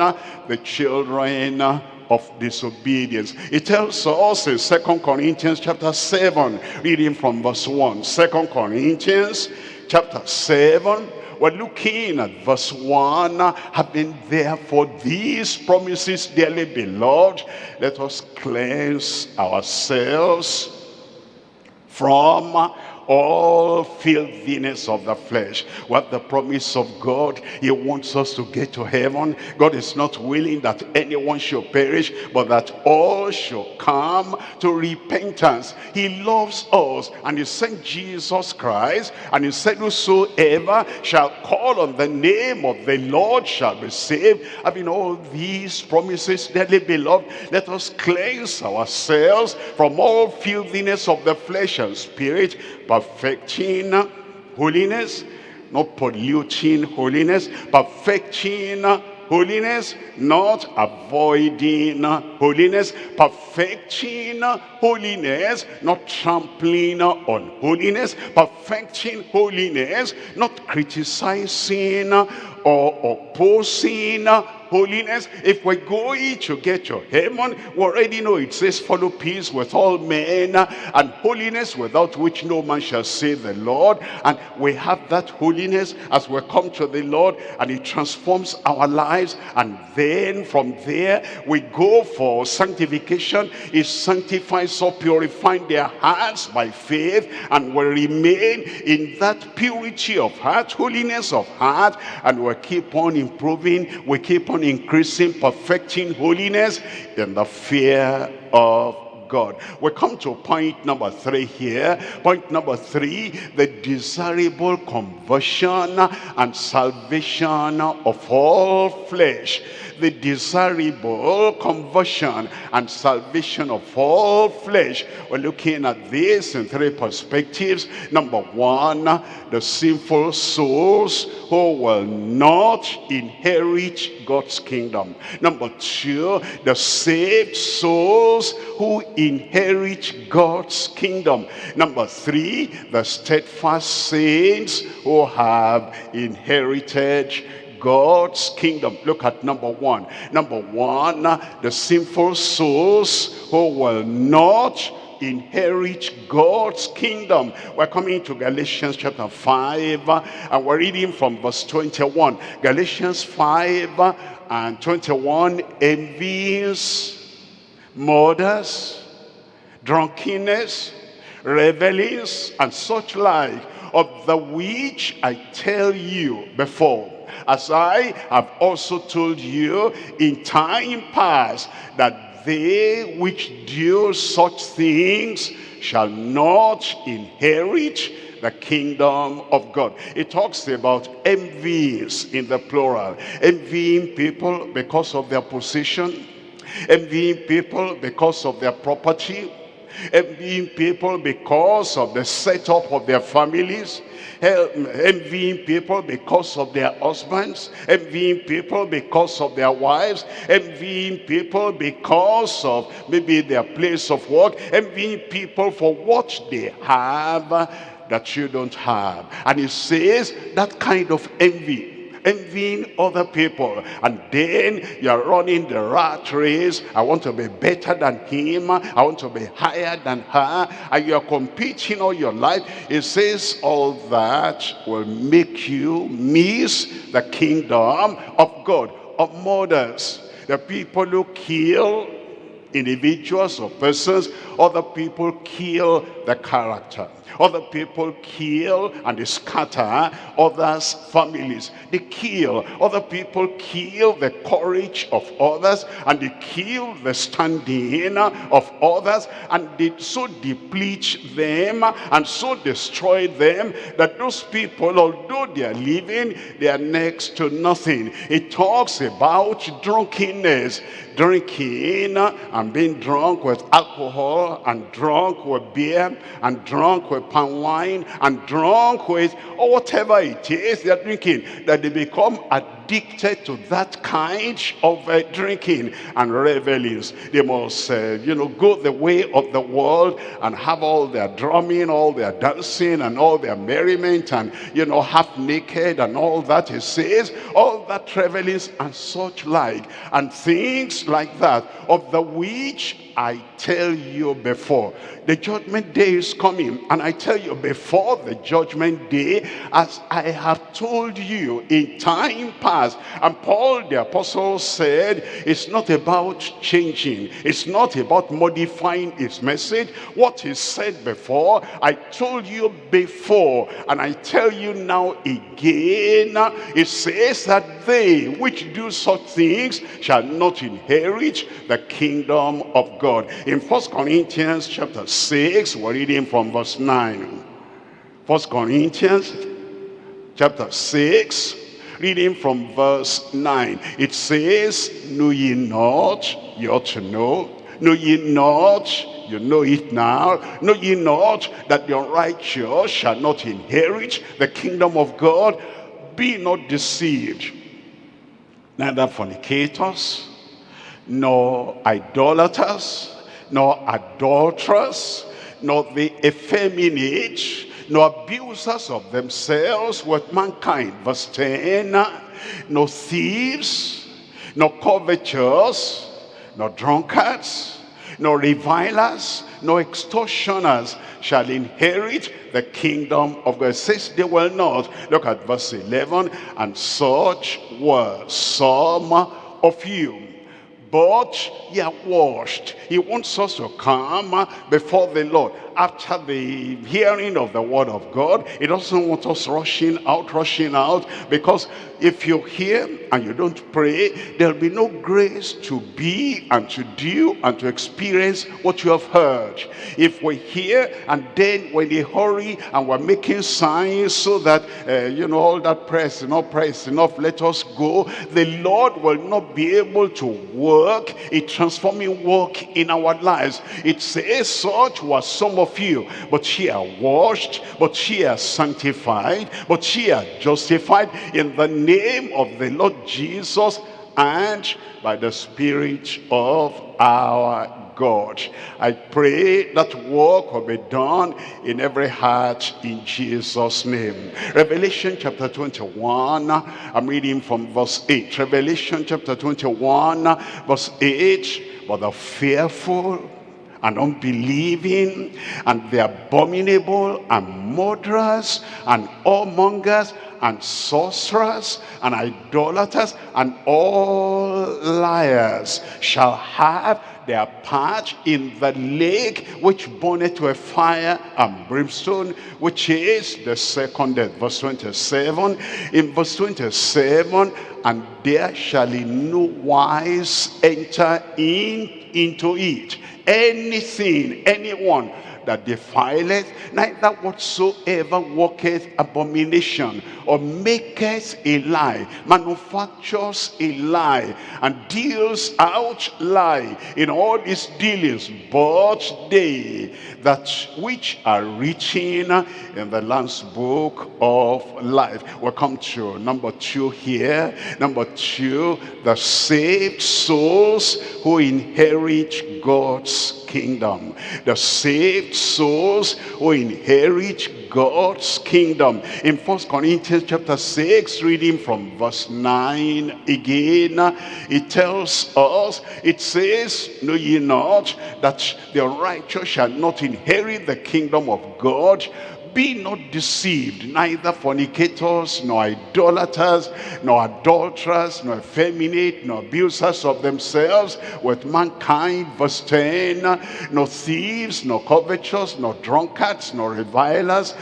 the children of disobedience. It tells us in Second Corinthians chapter 7, reading from verse 1. Second Corinthians chapter 7, we're looking at verse 1. Having therefore these promises, dearly beloved, let us cleanse ourselves from all filthiness of the flesh. What the promise of God, he wants us to get to heaven. God is not willing that anyone should perish, but that all should come to repentance. He loves us and he sent Jesus Christ and he said whosoever shall call on the name of the Lord shall be saved. Having all these promises, dearly beloved, let us cleanse ourselves from all filthiness of the flesh and spirit perfecting holiness, not polluting holiness, perfecting holiness, not avoiding holiness, perfecting holiness, not trampling on holiness, perfecting holiness, not criticizing or opposing holiness. If we're going to get to heaven, we already know it says, follow peace with all men and holiness without which no man shall see the Lord. And we have that holiness as we come to the Lord and it transforms our lives. And then from there, we go for sanctification. It sanctifies or purifying their hearts by faith and will remain in that purity of heart, holiness of heart, and we keep on improving, we keep on on increasing, perfecting holiness in the fear of God. We come to point number three here. Point number three, the desirable conversion and salvation of all flesh the desirable conversion and salvation of all flesh. We're looking at this in three perspectives. Number one, the sinful souls who will not inherit God's kingdom. Number two, the saved souls who inherit God's kingdom. Number three, the steadfast saints who have inherited God's kingdom. Look at number one. Number one, uh, the sinful souls who will not inherit God's kingdom. We're coming to Galatians chapter 5 uh, and we're reading from verse 21. Galatians 5 uh, and 21 envies, murders, drunkenness, revelings, and such like, of the which I tell you before as I have also told you in time past, that they which do such things shall not inherit the kingdom of God. It talks about envies in the plural. Envying people because of their position. Envying people because of their property. Envying people because of the setup of their families envying people because of their husbands, envying people because of their wives, envying people because of maybe their place of work, envying people for what they have that you don't have. And it says that kind of envy envying other people. And then you're running the rat race. I want to be better than him. I want to be higher than her. And you're competing all your life. It says all that will make you miss the kingdom of god of murders the people who kill individuals or persons other people kill the character other people kill and they scatter others' families. They kill. Other people kill the courage of others and they kill the standing of others and they so deplete them and so destroy them that those people, although they are living, they are next to nothing. It talks about drunkenness drinking and being drunk with alcohol and drunk with beer and drunk with palm wine and drunk with or whatever it is they're drinking that they become addicted to that kind of uh, drinking and revelings. They must uh, you know go the way of the world and have all their drumming all their dancing and all their merriment and you know half naked and all that. It says all that revelings and such like and things like that of the which I tell you before. The judgment day is coming. And I tell you before the judgment day, as I have told you in time past. And Paul the apostle said, it's not about changing. It's not about modifying his message. What he said before, I told you before. And I tell you now again, it says that they which do such things shall not inherit the kingdom of God. In First Corinthians chapter 6, we're reading from verse 9. First Corinthians chapter 6, reading from verse 9. It says, Know ye not, you ought to know. Know ye not, you know it now. Know ye not that the unrighteous shall not inherit the kingdom of God? Be not deceived. Neither fornicators, nor idolaters, nor adulterers, nor the effeminate, nor abusers of themselves with mankind. Verse 10, no thieves, no covetous, no drunkards, no revilers, no extortioners shall inherit the kingdom of God. It says they will not. Look at verse 11. And such were some of you but ye are washed. He wants us to come before the Lord after the hearing of the word of God. It doesn't want us rushing out, rushing out, because if you hear and you don't pray, there'll be no grace to be and to do and to experience what you have heard. If we hear and then when they hurry and we're making signs so that, uh, you know, all that press enough, press enough, let us go, the Lord will not be able to work a transforming work in our lives. It says such was some of of you. But ye are washed, but ye are sanctified, but ye are justified in the name of the Lord Jesus and by the Spirit of our God. I pray that work will be done in every heart in Jesus' name. Revelation chapter 21, I'm reading from verse 8. Revelation chapter 21, verse 8, but the fearful and unbelieving and the abominable and murderers and whoremongers and sorcerers and idolaters and all liars shall have their part in the lake which burneth a fire and brimstone which is the second death. Verse 27 in verse 27 and there shall in no wise enter in into it. Anything anyone that defileth, neither whatsoever worketh abomination, or maketh a lie, manufactures a lie, and deals out lie in all his dealings, but they that which are written in the Lamb's book of life. We'll come to number two here. Number two, the saved souls who inherit God's kingdom. The saved souls who inherit God's kingdom. In First Corinthians chapter 6, reading from verse 9 again, it tells us, it says, Know ye not that the righteous shall not inherit the kingdom of God? Be not deceived, neither fornicators, nor idolaters, nor adulterers, nor effeminate, nor abusers of themselves with mankind. Verse 10, nor thieves, nor covetous, nor drunkards, nor revilers,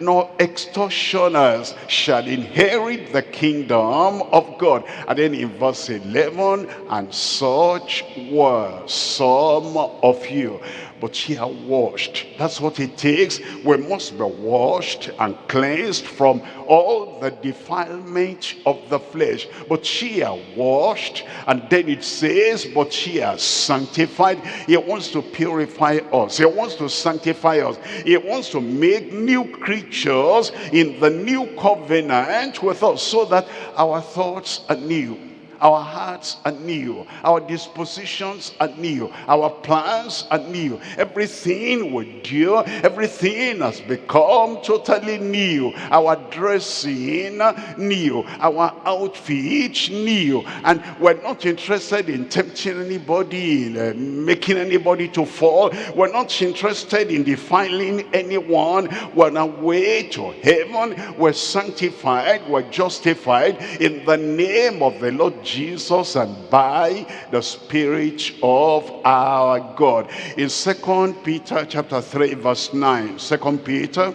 nor extortioners shall inherit the kingdom of God. And then in verse 11, and such were some of you but ye are washed. That's what it takes. We must be washed and cleansed from all the defilement of the flesh. But ye are washed. And then it says, but ye are sanctified. He wants to purify us. He wants to sanctify us. He wants to make new creatures in the new covenant with us so that our thoughts are new our hearts are new. Our dispositions are new. Our plans are new. Everything we do, everything has become totally new. Our dressing new. Our outfit new. And we're not interested in tempting anybody, in uh, making anybody to fall. We're not interested in defiling anyone. We're on our way to heaven. We're sanctified. We're justified in the name of the Lord Jesus and by the Spirit of our God. In Second Peter chapter 3 verse 9, Second Peter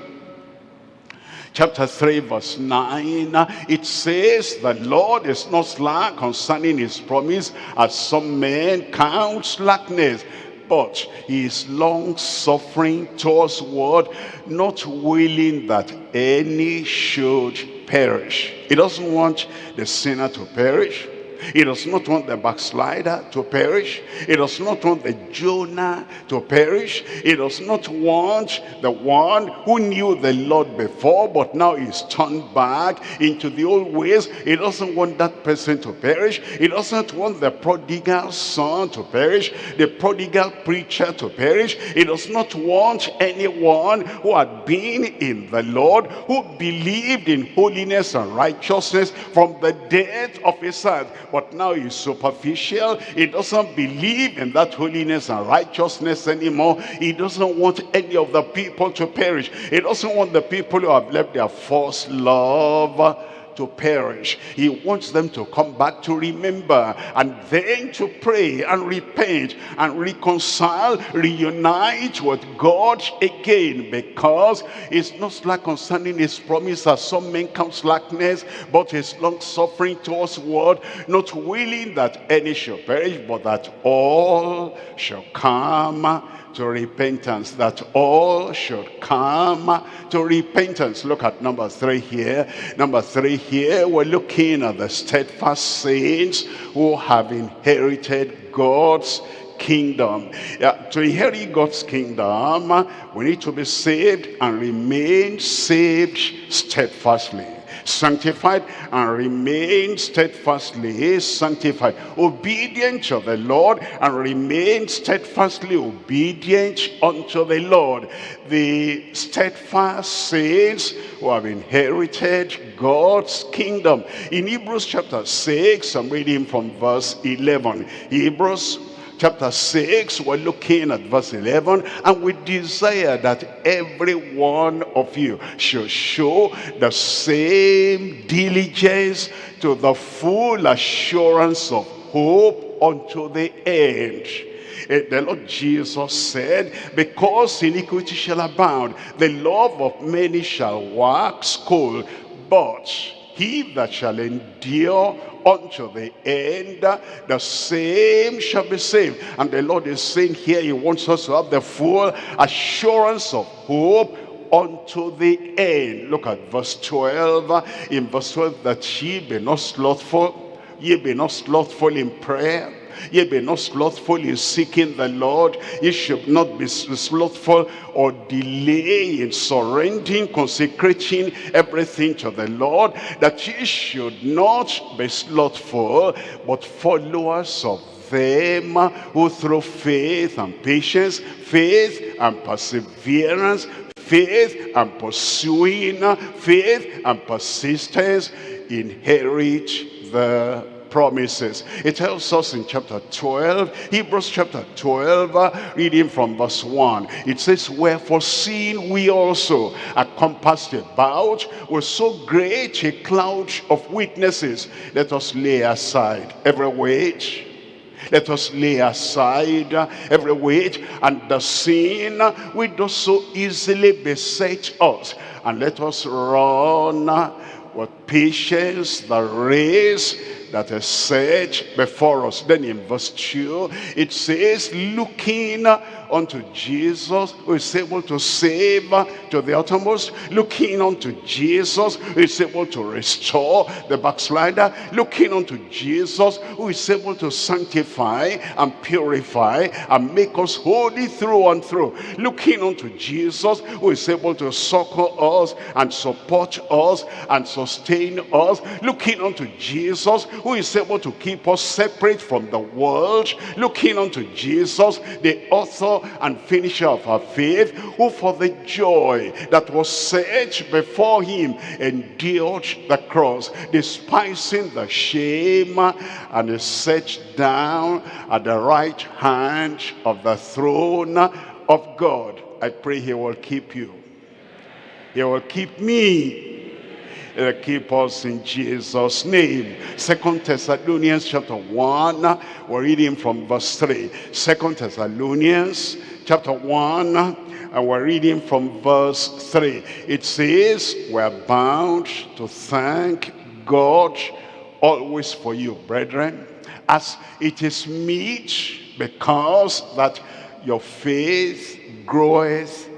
chapter 3 verse 9 it says the lord is not slack concerning his promise as some men count slackness but he is long suffering towards what not willing that any should perish he doesn't want the sinner to perish he does not want the backslider to perish. He does not want the Jonah to perish. He does not want the one who knew the Lord before but now is turned back into the old ways. He doesn't want that person to perish. He doesn't want the prodigal son to perish, the prodigal preacher to perish. He does not want anyone who had been in the Lord, who believed in holiness and righteousness from the death of his sons but now he's superficial. He doesn't believe in that holiness and righteousness anymore. He doesn't want any of the people to perish. He doesn't want the people who have left their false love to perish. He wants them to come back to remember and then to pray and repent and reconcile, reunite with God again because it's not slack concerning his promise as some men count slackness, but his long suffering towards word, not willing that any shall perish, but that all shall come to repentance, that all should come to repentance. Look at number three here. Number three here, we're looking at the steadfast saints who have inherited God's kingdom. Yeah, to inherit God's kingdom, we need to be saved and remain saved steadfastly sanctified and remain steadfastly. Sanctified. Obedient to the lord and remain steadfastly obedient unto the lord. The steadfast saints who have inherited god's kingdom. In hebrews chapter 6 i'm reading from verse 11 hebrews chapter 6, we're looking at verse 11, and we desire that every one of you should show the same diligence to the full assurance of hope unto the end. Eh, the Lord Jesus said, because iniquity shall abound, the love of many shall wax cold, but he that shall endure unto the end, the same shall be saved. And the Lord is saying here, he wants us to have the full assurance of hope unto the end. Look at verse 12. In verse 12, that ye be not slothful, ye be not slothful in prayer, Ye be not slothful in seeking the Lord. Ye should not be slothful or delay in surrendering, consecrating everything to the Lord. That ye should not be slothful, but followers of them who through faith and patience, faith and perseverance, faith and pursuing, faith and persistence inherit the promises. It tells us in chapter 12, Hebrews chapter 12, uh, reading from verse 1. It says, Wherefore seeing we also are compassed about with so great a cloud of witnesses, let us lay aside every weight let us lay aside every weight and the sin which does so easily beset us. And let us run with patience the race that is set before us. Then in verse 2, it says, looking unto Jesus who is able to save to the uttermost, looking unto Jesus who is able to restore the backslider, looking unto Jesus who is able to sanctify and purify and make us holy through and through, looking unto Jesus who is able to succor us and support us and sustain us, looking unto Jesus who is able to keep us separate from the world, looking unto Jesus, the author and finisher of our faith, who for the joy that was set before him endured the cross, despising the shame, and is set down at the right hand of the throne of God. I pray he will keep you. He will keep me uh, keep us in Jesus name. Second Thessalonians chapter 1 we're reading from verse 3 second Thessalonians chapter 1 and we're reading from verse 3 it says we're bound to thank God always for you brethren as it is meet because that your faith groweth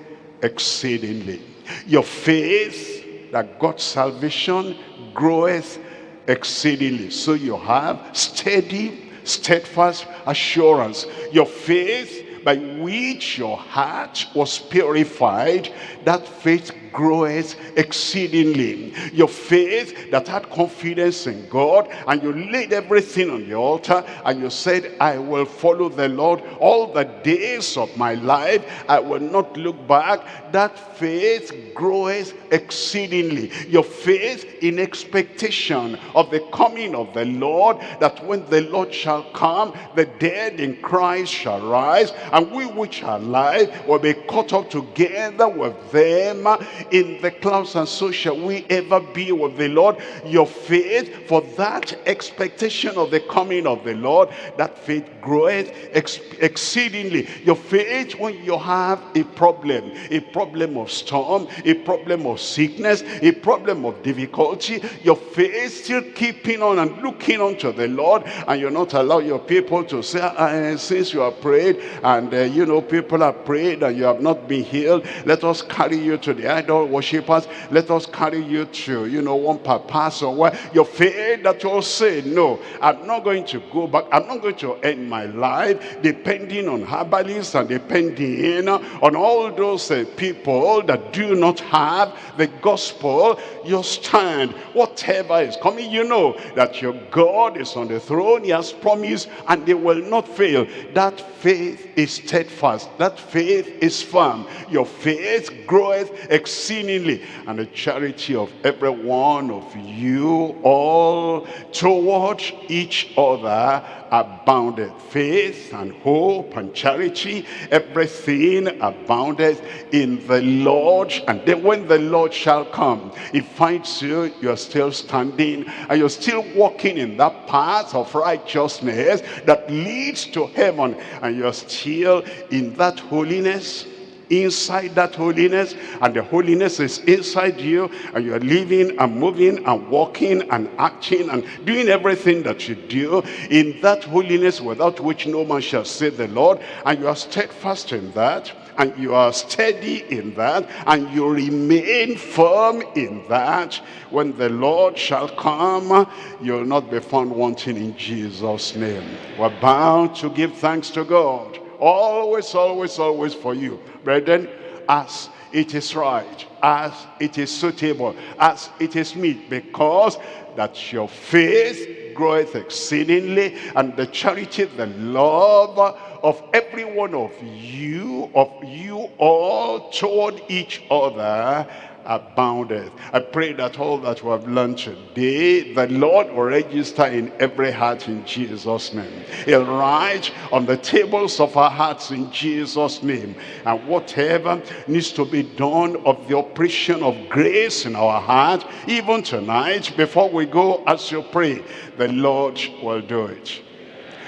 exceedingly. Your faith that God's salvation groweth exceedingly. So you have steady, steadfast assurance. Your faith by which your heart was purified, that faith groweth exceedingly. Your faith that had confidence in God and you laid everything on the altar and you said, I will follow the Lord all the days of my life. I will not look back. That faith groweth exceedingly. Your faith in expectation of the coming of the Lord, that when the Lord shall come, the dead in Christ shall rise, and we which are alive will be caught up together with them in the clouds and so shall we ever be with the Lord. Your faith for that expectation of the coming of the Lord, that faith groweth ex exceedingly. Your faith when you have a problem, a problem of storm, a problem of sickness, a problem of difficulty, your faith still keeping on and looking unto the Lord and you're not allow your people to say, uh, since you have prayed and uh, you know people have prayed and you have not been healed, let us carry you to the idol worshippers. Let us carry you to, you know, one per person where your faith that you'll say, no, I'm not going to go back. I'm not going to end my life depending on herbalists and depending on all those uh, people that do not have the gospel. You stand, whatever is coming, you know that your God is on the throne. He has promised and they will not fail. That faith is steadfast. That faith is firm. Your faith groweth, exceedingly, and the charity of every one of you all toward each other abounded. Faith and hope and charity, everything abounded in the Lord. And then when the Lord shall come, he finds you, you're still standing and you're still walking in that path of righteousness that leads to heaven. And you're still in that holiness inside that holiness and the holiness is inside you and you're living and moving and walking and acting and doing everything that you do in that holiness without which no man shall see the Lord and you are steadfast in that and you are steady in that and you remain firm in that. When the Lord shall come you'll not be found wanting in Jesus name. We're bound to give thanks to God always always always for you. Brethren, as it is right, as it is suitable, as it is meet, because that your faith groweth exceedingly, and the charity, the love of every one of you, of you all toward each other, aboundeth. I pray that all that we have learned today, the Lord will register in every heart in Jesus' name. He'll write on the tables of our hearts in Jesus' name. And whatever needs to be done of the operation of grace in our heart, even tonight, before we go as you pray, the Lord will do it.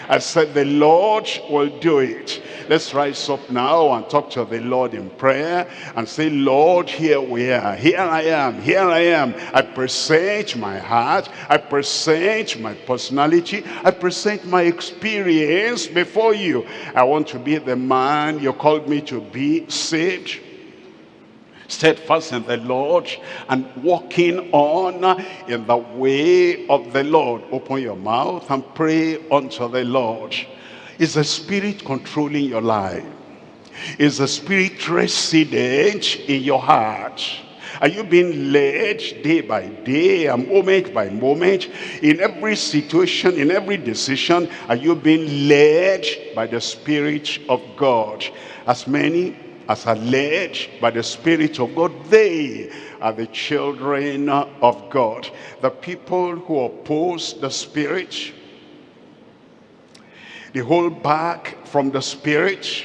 I said the Lord will do it. Let's rise up now and talk to the Lord in prayer and say, Lord, here we are. Here I am. Here I am. I present my heart. I present my personality. I present my experience before you. I want to be the man you called me to be saved steadfast in the Lord and walking on in the way of the Lord. Open your mouth and pray unto the Lord. Is the Spirit controlling your life? Is the Spirit resident in your heart? Are you being led day by day and moment by moment? In every situation, in every decision, are you being led by the Spirit of God? As many as are led by the Spirit of God, they are the children of God. The people who oppose the Spirit, they hold back from the Spirit,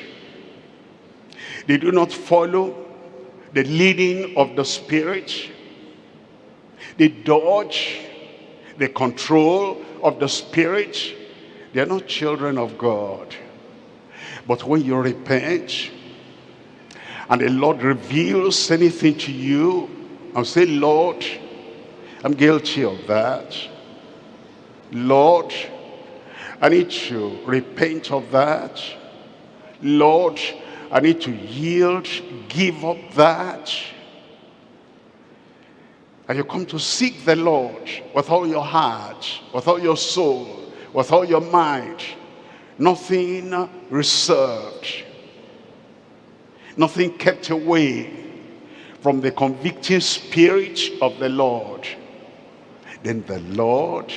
they do not follow the leading of the Spirit, they dodge the control of the Spirit, they are not children of God. But when you repent, and the Lord reveals anything to you, I'll say, Lord, I'm guilty of that. Lord, I need to repent of that. Lord, I need to yield, give up that. And you come to seek the Lord with all your heart, with all your soul, with all your mind. Nothing reserved nothing kept away from the convicting spirit of the Lord, then the Lord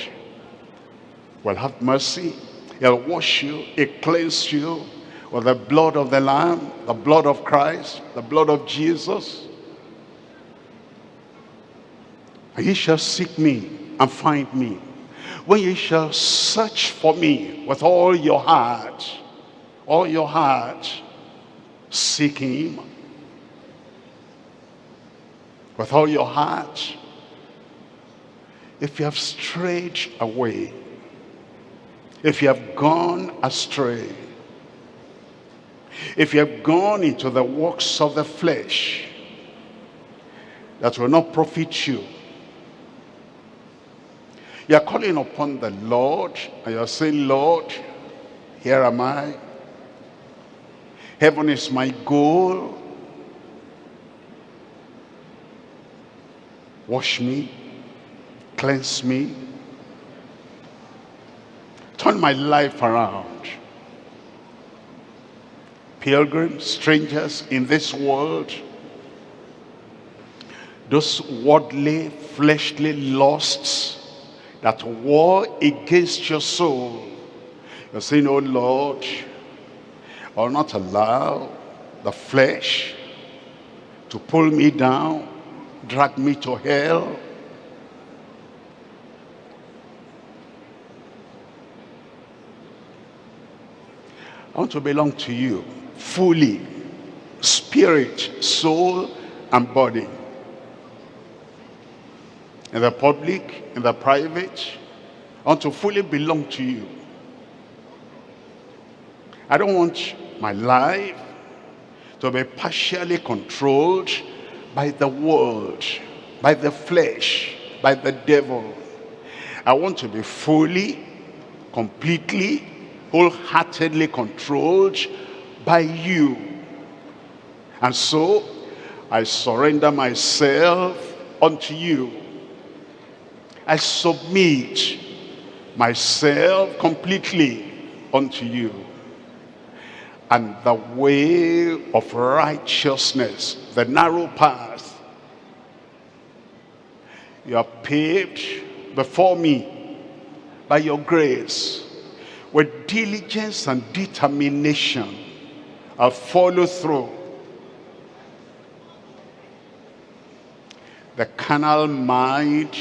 will have mercy. He'll wash you, he'll cleanse you with the blood of the Lamb, the blood of Christ, the blood of Jesus. And ye shall seek me and find me. When ye shall search for me with all your heart, all your heart, Seek him with all your heart. If you have strayed away, if you have gone astray, if you have gone into the works of the flesh that will not profit you, you are calling upon the Lord and you are saying, Lord, here am I. Heaven is my goal. Wash me, cleanse me, turn my life around. Pilgrims, strangers in this world, those worldly, fleshly lusts that war against your soul. You're saying, oh Lord, will not allow the flesh to pull me down, drag me to hell. I want to belong to you fully, spirit, soul, and body. In the public, in the private, I want to fully belong to you. I don't want my life to be partially controlled by the world, by the flesh, by the devil. I want to be fully, completely, wholeheartedly controlled by you. And so, I surrender myself unto you. I submit myself completely unto you and the way of righteousness, the narrow path. You have paved before me by your grace with diligence and determination I'll follow through. The carnal mind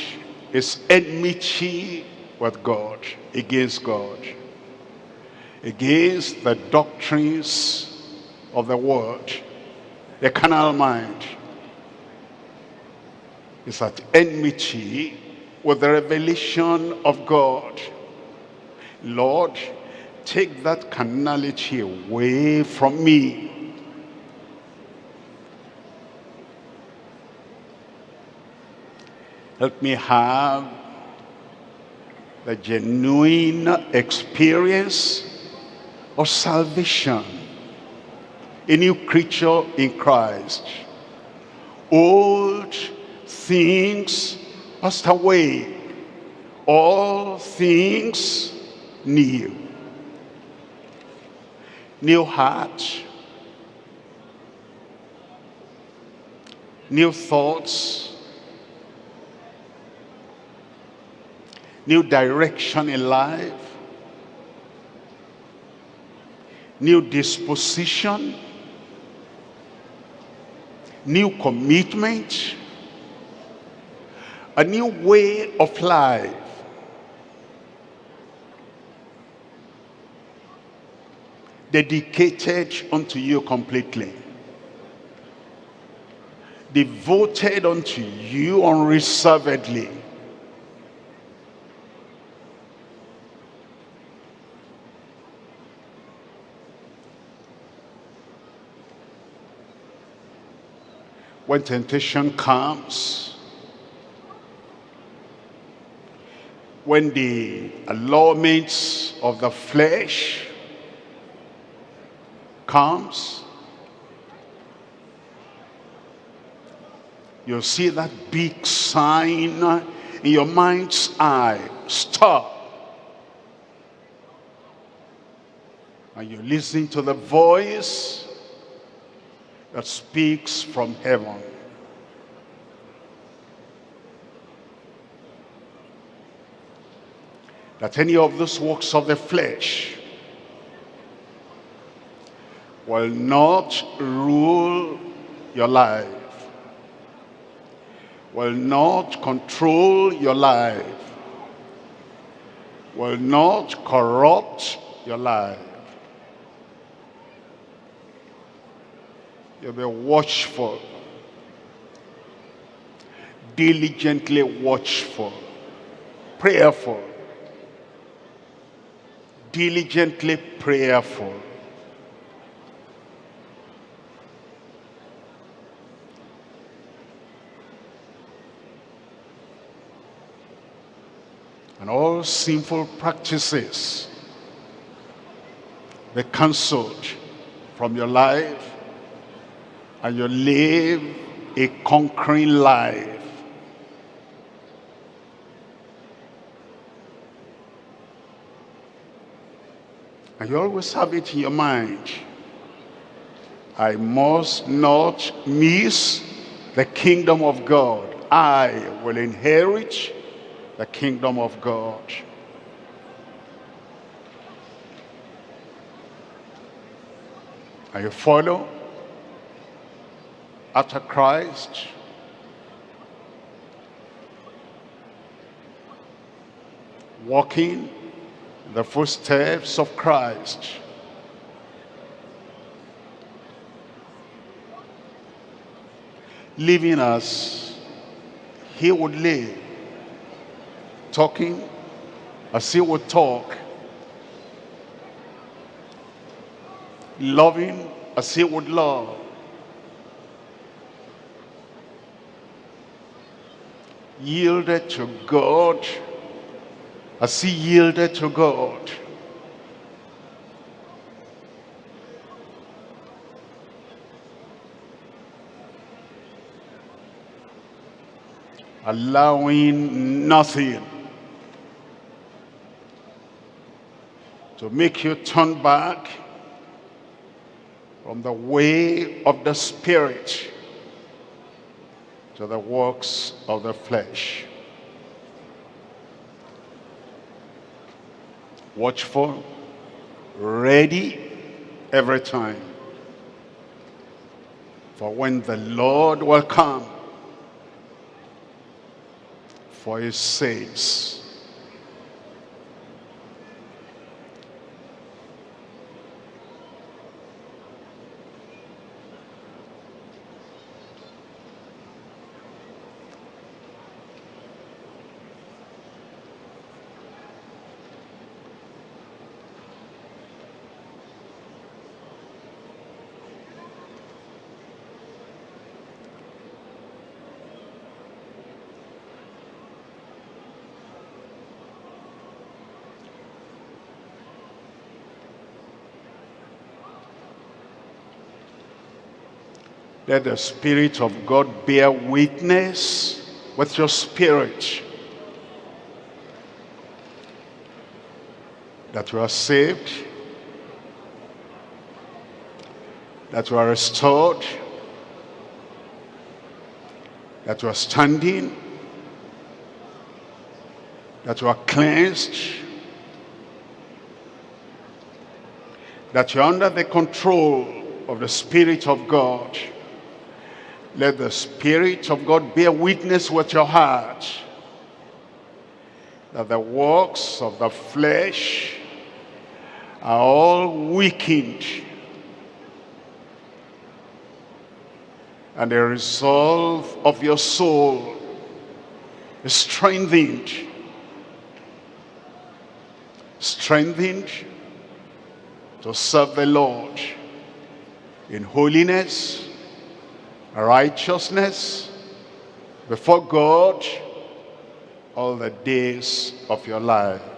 is enmity with God against God against the doctrines of the world. The carnal mind is at enmity with the revelation of God. Lord, take that carnality away from me. Help me have the genuine experience of salvation. A new creature in Christ. Old things passed away. All things new. New heart. New thoughts. New direction in life new disposition, new commitment, a new way of life. Dedicated unto you completely. Devoted unto you unreservedly. When temptation comes, when the allurements of the flesh comes, you'll see that big sign in your mind's eye, stop. And you listen to the voice that speaks from heaven. That any of those works of the flesh will not rule your life, will not control your life, will not corrupt your life. You'll be watchful. Diligently watchful. Prayerful. Diligently prayerful. And all sinful practices be cancelled from your life and you live a conquering life. And you always have it in your mind. I must not miss the kingdom of God. I will inherit the kingdom of God. And you follow after Christ, walking in the footsteps of Christ. Living as he would live, talking as he would talk, loving as he would love. Yielded to God as he yielded to God. Allowing nothing to make you turn back from the way of the Spirit to the works of the flesh. Watchful, ready every time. For when the Lord will come for his saints, Let the Spirit of God bear witness with your spirit that you are saved, that you are restored, that you are standing, that you are cleansed, that you are under the control of the Spirit of God. Let the Spirit of God bear witness with your heart that the works of the flesh are all weakened and the resolve of your soul is strengthened strengthened to serve the Lord in holiness righteousness before God all the days of your life.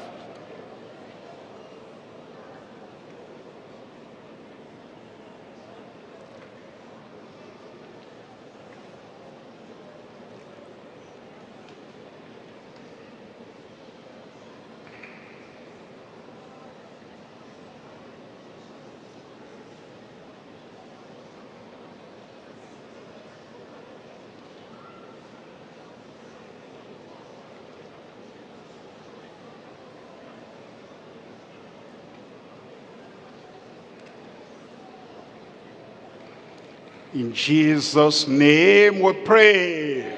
In Jesus' name we pray.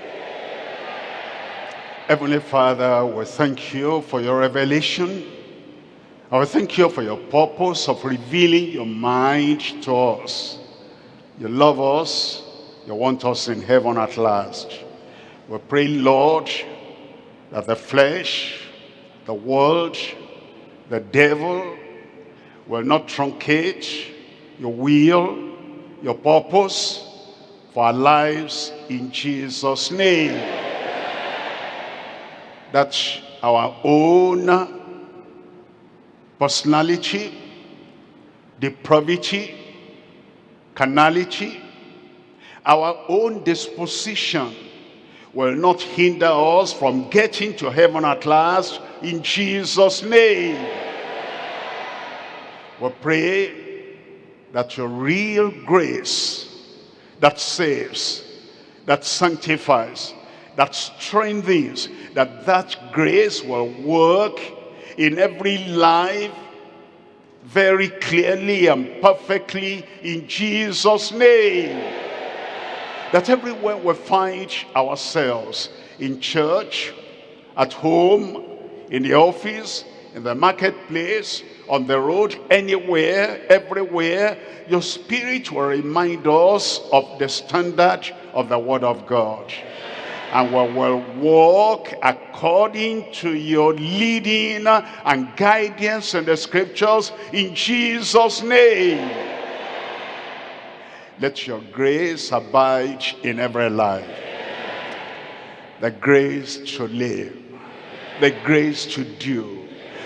Heavenly Father, we thank you for your revelation. I will thank you for your purpose of revealing your mind to us. You love us. You want us in heaven at last. We pray, Lord, that the flesh, the world, the devil will not truncate your will your purpose for our lives in Jesus' name. That our own personality, depravity, carnality, our own disposition will not hinder us from getting to heaven at last in Jesus' name. We pray that your real grace that saves, that sanctifies, that strengthens, that that grace will work in every life very clearly and perfectly in Jesus' name. That everywhere we find ourselves, in church, at home, in the office, in the marketplace, on the road, anywhere, everywhere, your spirit will remind us of the standard of the word of God. And we will walk according to your leading and guidance in the scriptures in Jesus' name. Let your grace abide in every life. The grace to live, the grace to do,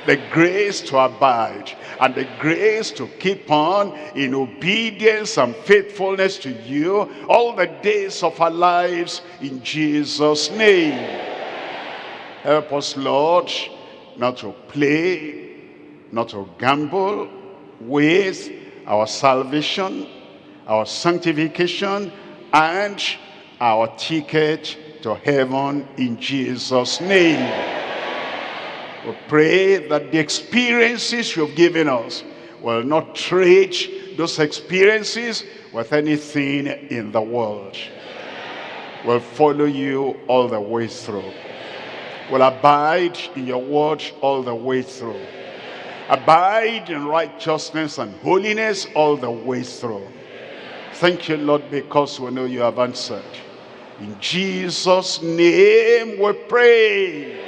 the grace to abide, and the grace to keep on in obedience and faithfulness to you all the days of our lives in Jesus' name. Help us, Lord, not to play, not to gamble with our salvation, our sanctification, and our ticket to heaven in Jesus' name. We pray that the experiences you've given us will not trade those experiences with anything in the world. We'll follow you all the way through. We'll abide in your word all the way through. Abide in righteousness and holiness all the way through. Thank you, Lord, because we know you have answered. In Jesus' name we pray.